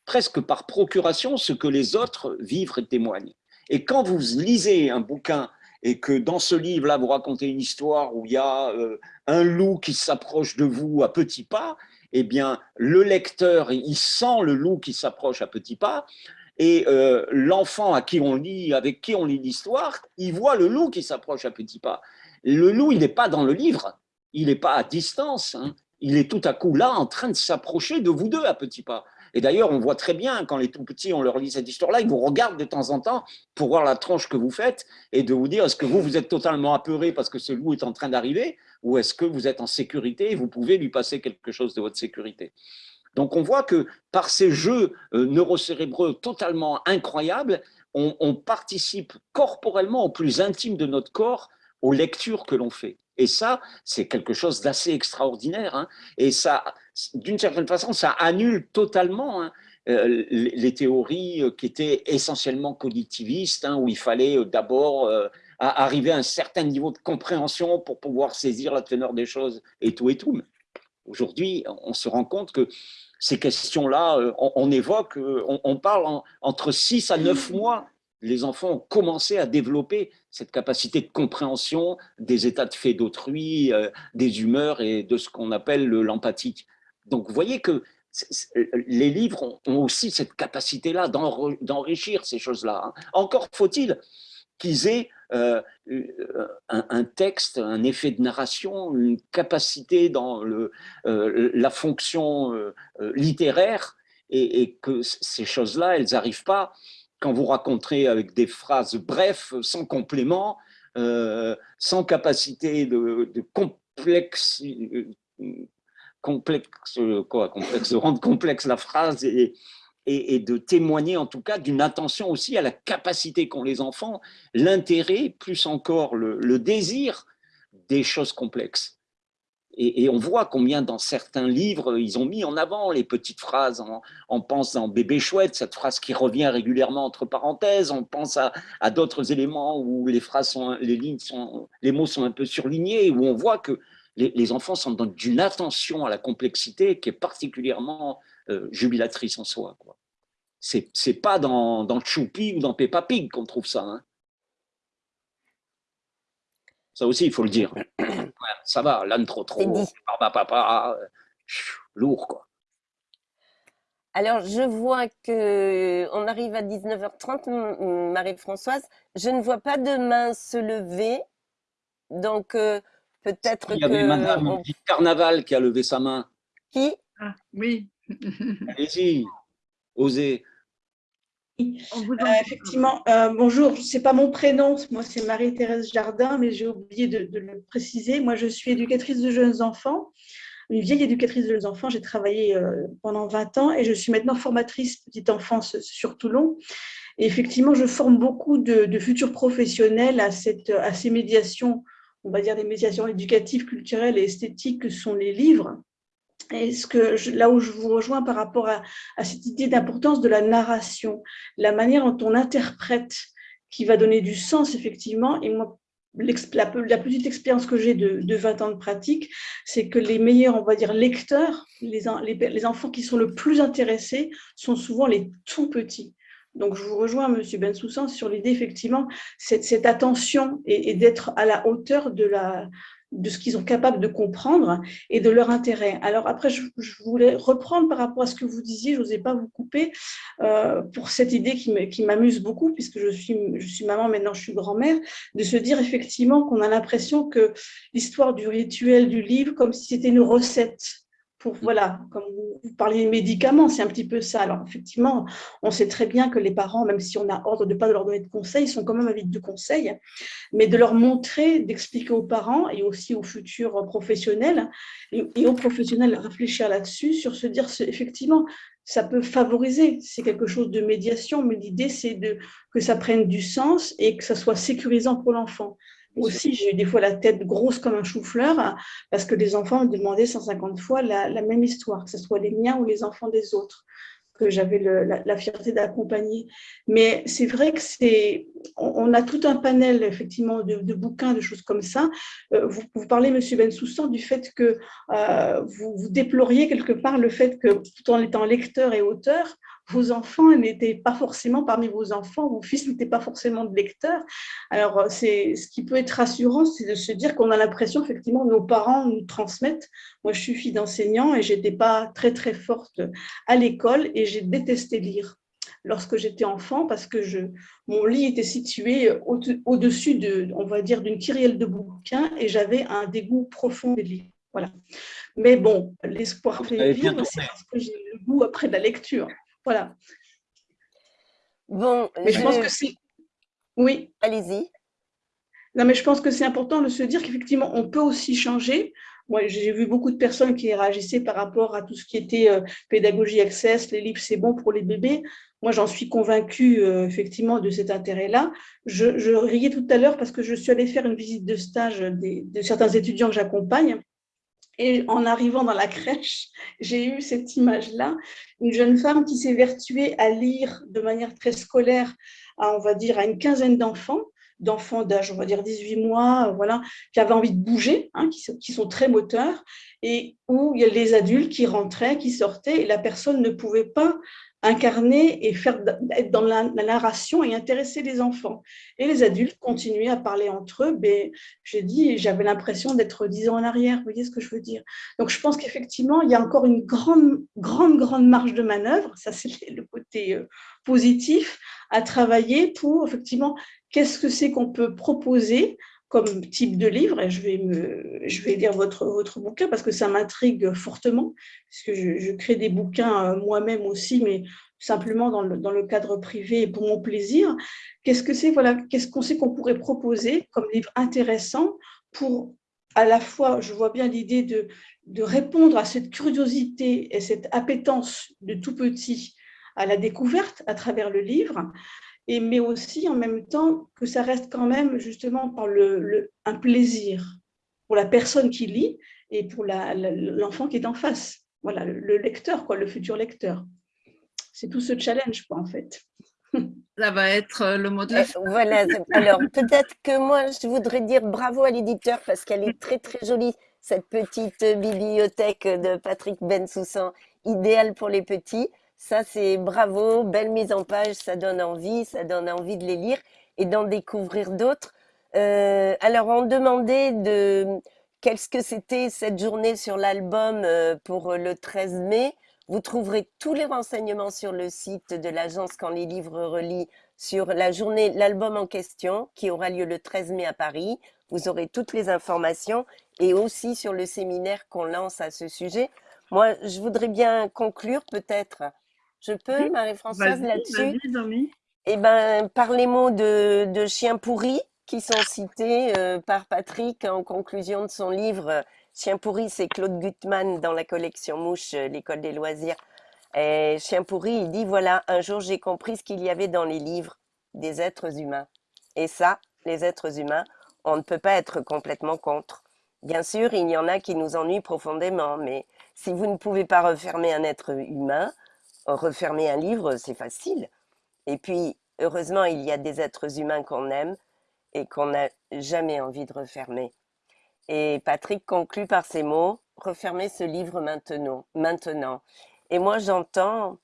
presque par procuration ce que les autres vivent et témoignent. Et quand vous lisez un bouquin et que dans ce livre-là, vous racontez une histoire où il y a euh, un loup qui s'approche de vous à petits pas, eh bien, le lecteur, il sent le loup qui s'approche à petits pas, et euh, l'enfant à qui on lit, avec qui on lit l'histoire, il voit le loup qui s'approche à petits pas. Le loup, il n'est pas dans le livre, il n'est pas à distance, hein. il est tout à coup là en train de s'approcher de vous deux à petits pas. Et d'ailleurs, on voit très bien, quand les tout petits, on leur lit cette histoire-là, ils vous regardent de temps en temps pour voir la tronche que vous faites et de vous dire, est-ce que vous, vous êtes totalement apeuré parce que ce loup est en train d'arriver ou est-ce que vous êtes en sécurité et vous pouvez lui passer quelque chose de votre sécurité? Donc on voit que par ces jeux euh, neurocérébreux totalement incroyables, on, participe corporellement au plus intime de notre corps aux lectures que l'on fait. Et ça, c'est quelque chose d'assez extraordinaire. Hein. Et ça, d'une certaine façon, ça annule totalement hein, euh, les théories euh, qui étaient essentiellement cognitivistes, hein, où il fallait d'abord arriver à un certain niveau de compréhension pour pouvoir saisir la teneur des choses et tout et tout. Aujourd'hui, on se rend compte que ces questions-là, euh, on, évoque, euh, on, parle entre 6 à 9 mois, les enfants ont commencé à développer cette capacité de compréhension des états de fait d'autrui, euh, des humeurs et de ce qu'on appelle l'empathique. Donc, vous voyez que les livres ont aussi cette capacité-là d'enrichir ces choses-là. Hein. Encore faut-il qu'ils aient euh, euh, un, texte, un effet de narration, une capacité dans la fonction littéraire, et, que ces choses-là, elles n'arrivent pas quand vous raconterez avec des phrases brefs, sans complément, sans capacité de, complexe, complexe, quoi, complexe, rendre complexe la phrase et, de témoigner en tout cas d'une attention aussi à la capacité qu'ont les enfants, l'intérêt, plus encore le, désir des choses complexes. Et, on voit combien dans certains livres, ils ont mis en avant les petites phrases. On, pense dans Bébé chouette, cette phrase qui revient régulièrement entre parenthèses. On pense à, d'autres éléments où les phrases les lignes sont, les mots sont un peu surlignés, où on voit que les, enfants sont dans d'une attention à la complexité qui est particulièrement euh, jubilatrice en soi. C'est, pas dans, dans Choupi ou dans Peppa Pig qu'on trouve ça. Hein. Ça aussi, il faut le dire. ça va, l'âne trop trop, papa, papa, lourd quoi. Alors, je vois que on arrive à 19h30, Marie-Françoise. Je ne vois pas de main se lever. Donc, euh, peut-être que… Il y avait Madame Carnaval qui a levé sa main. Qui? Ah, Oui. (laughs) Allez-y, osez. Euh, effectivement, euh, bonjour, ce n'est pas mon prénom, moi c'est Marie-Thérèse Jardin, mais j'ai oublié de, le préciser. Moi je suis éducatrice de jeunes enfants, une vieille éducatrice de jeunes enfants, j'ai travaillé euh, pendant 20 ans et je suis maintenant formatrice petite enfance sur Toulon. Et effectivement, je forme beaucoup de, futurs professionnels à, cette, à ces médiations, on va dire des médiations éducatives, culturelles et esthétiques que sont les livres. Et ce que là où je vous rejoins par rapport à, cette idée d'importance de la narration, la manière dont on interprète qui va donner du sens, effectivement. Et moi, la, petite expérience que j'ai de, 20 ans de pratique, c'est que les meilleurs, on va dire, lecteurs, les, enfants qui sont le plus intéressés sont souvent les tout petits. Donc, je vous rejoins, Monsieur Bensoussan, sur l'idée, effectivement, cette, attention et d'être à la hauteur de la, de ce qu'ils sont capables de comprendre et de leur intérêt. Alors après, je, voulais reprendre par rapport à ce que vous disiez, je n'osais pas vous couper, euh, pour cette idée qui m'amuse beaucoup, puisque je suis, je suis maman, maintenant je suis grand-mère, de se dire effectivement qu'on a l'impression que l'histoire du rituel du livre, comme si c'était une recette voilà, comme vous, parliez de médicaments, c'est un petit peu ça. Alors effectivement, on sait très bien que les parents, même si on a ordre de ne pas leur donner de conseils, sont quand même avides de conseils, mais de leur montrer, d'expliquer aux parents et aussi aux futurs professionnels et, aux professionnels réfléchir là-dessus, sur se dire effectivement, ça peut favoriser, c'est quelque chose de médiation, mais l'idée c'est que ça prenne du sens et que ça soit sécurisant pour l'enfant. Aussi, j'ai eu des fois la tête grosse comme un chou-fleur parce que les enfants me demandaient 150 fois la, même histoire, que ce soit les miens ou les enfants des autres, que j'avais la, fierté d'accompagner. Mais c'est vrai que c'est, on, a tout un panel effectivement de, bouquins, de choses comme ça. Euh, vous, parlez, Monsieur Bensoussan, du fait que euh, vous déploriez quelque part le fait que tout en étant lecteur et auteur, vos enfants n'étaient pas forcément parmi vos enfants, vos fils n'étaient pas forcément de lecteurs. Alors, euh, c'est ce qui peut être rassurant, c'est de se dire qu'on a l'impression, effectivement, nos parents nous transmettent. Moi, je suis fille d'enseignant et j'étais pas très, très forte à l'école et j'ai détesté lire lorsque j'étais enfant parce que je, mon lit était situé au-dessus de, on va dire, d'une kyrielle de bouquins et j'avais un dégoût profond des livres. Voilà. Mais bon, l'espoir fait vivre, c'est parce que j'ai le goût après de la lecture. Voilà. Bon, mais je, pense que c'est. Oui. Allez-y. Non, mais je pense que c'est important de se dire qu'effectivement, on peut aussi changer. Moi, j'ai vu beaucoup de personnes qui réagissaient par rapport à tout ce qui était euh, pédagogie access, les livres, c'est bon pour les bébés. Moi, j'en suis convaincue, euh, effectivement, de cet intérêt-là. Je, riais tout à l'heure parce que je suis allée faire une visite de stage de certains étudiants que j'accompagne. Et en arrivant dans la crèche, j'ai eu cette image-là, une jeune femme qui s'est vertuée à lire de manière très scolaire, à, on une quinzaine d'enfants, d'enfants d'âge, on va dire 18 mois, voilà, qui avaient envie de bouger, hein, qui, sont, qui, sont, très moteurs, et où il y a les adultes qui rentraient, qui sortaient, et la personne ne pouvait pas incarner et faire être dans la, narration et intéresser les enfants. Et les adultes continuaient à parler entre eux. Mais j'ai dit, j'avais l'impression d'être dix ans en arrière. Vous voyez ce que je veux dire Donc, je pense qu'effectivement, il y a encore une grande, grande, grande marge de manœuvre. Ça, c'est le côté euh, positif à travailler pour effectivement, qu'est-ce que c'est qu'on peut proposer comme type de livre, et je vais, me, lire votre, bouquin parce que ça m'intrigue fortement, puisque je, je, crée des bouquins euh, moi-même aussi, mais simplement dans le, dans le, cadre privé et pour mon plaisir. Qu'est-ce que c'est voilà, Qu'est-ce qu'on sait qu'on pourrait proposer comme livre intéressant pour à la fois, je vois bien l'idée de, de répondre à cette curiosité et cette appétence de tout petit à la découverte à travers le livre, et, mais aussi en même temps que ça reste quand même justement par le, un plaisir pour la personne qui lit et pour l'enfant qui est en face. Voilà, le, lecteur, quoi, le futur lecteur. C'est tout ce challenge, quoi, en fait. (laughs) Ça va être euh, le mot de la euh, Voilà, (laughs) alors peut-être que moi, je voudrais dire bravo à l'éditeur parce qu'elle est très, très jolie, cette petite bibliothèque de Patrick Bensoussan, idéale pour les petits. Ça, c'est bravo, belle mise en page, ça donne envie, ça donne envie de les lire et d'en découvrir d'autres. Euh, alors, on demandait de qu'est-ce que c'était cette journée sur l'album euh, pour le 13 mai. Vous trouverez tous les renseignements sur le site de l'agence Quand les livres relient sur la journée, l'album en question qui aura lieu le 13 mai à Paris. Vous aurez toutes les informations et aussi sur le séminaire qu'on lance à ce sujet. Moi, je voudrais bien conclure peut-être je peux, Marie-Françoise, là-dessus? Eh bien, par les mots de, de Chien pourri qui sont cités euh, par Patrick en conclusion de son livre Chien pourri, c'est Claude Gutmann dans la collection Mouche, euh, l'école des loisirs. Et Chien pourri, il dit voilà, un jour j'ai compris ce qu'il y avait dans les livres des êtres humains. Et ça, les êtres humains, on ne peut pas être complètement contre. Bien sûr, il y en a qui nous ennuient profondément, mais si vous ne pouvez pas refermer un être humain, refermer un livre, c'est facile. Et puis, heureusement, il y a des êtres humains qu'on aime et qu'on n'a jamais envie de refermer. Et Patrick conclut par ces mots, refermez ce livre maintenant. maintenant. Et moi, j'entends,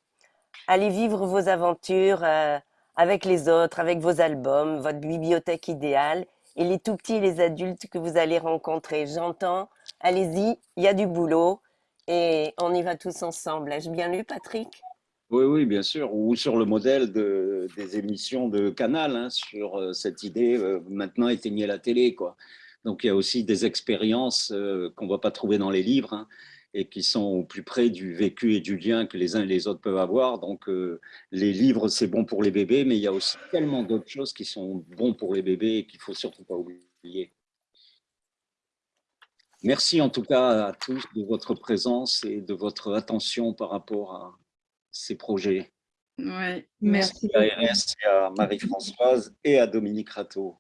allez vivre vos aventures euh, avec les autres, avec vos albums, votre bibliothèque idéale, et les tout petits et les adultes que vous allez rencontrer. J'entends, allez-y, il y a du boulot et on y va tous ensemble. Ai-je bien lu, Patrick? Oui, oui, bien sûr. Ou sur le modèle de, des émissions de Canal, hein, sur euh, cette idée, euh, maintenant éteignez la télé. Quoi. Donc il y a aussi des expériences euh, qu'on ne va pas trouver dans les livres. Hein, et qui sont au plus près du vécu et du lien que les uns et les autres peuvent avoir. Donc, les livres, c'est bon pour les bébés, mais il y a aussi tellement d'autres choses qui sont bons pour les bébés et qu'il ne faut surtout pas oublier. Merci en tout cas à tous de votre présence et de votre attention par rapport à ces projets. Ouais, merci, merci à RS, à Marie-Françoise et à Dominique Rateau.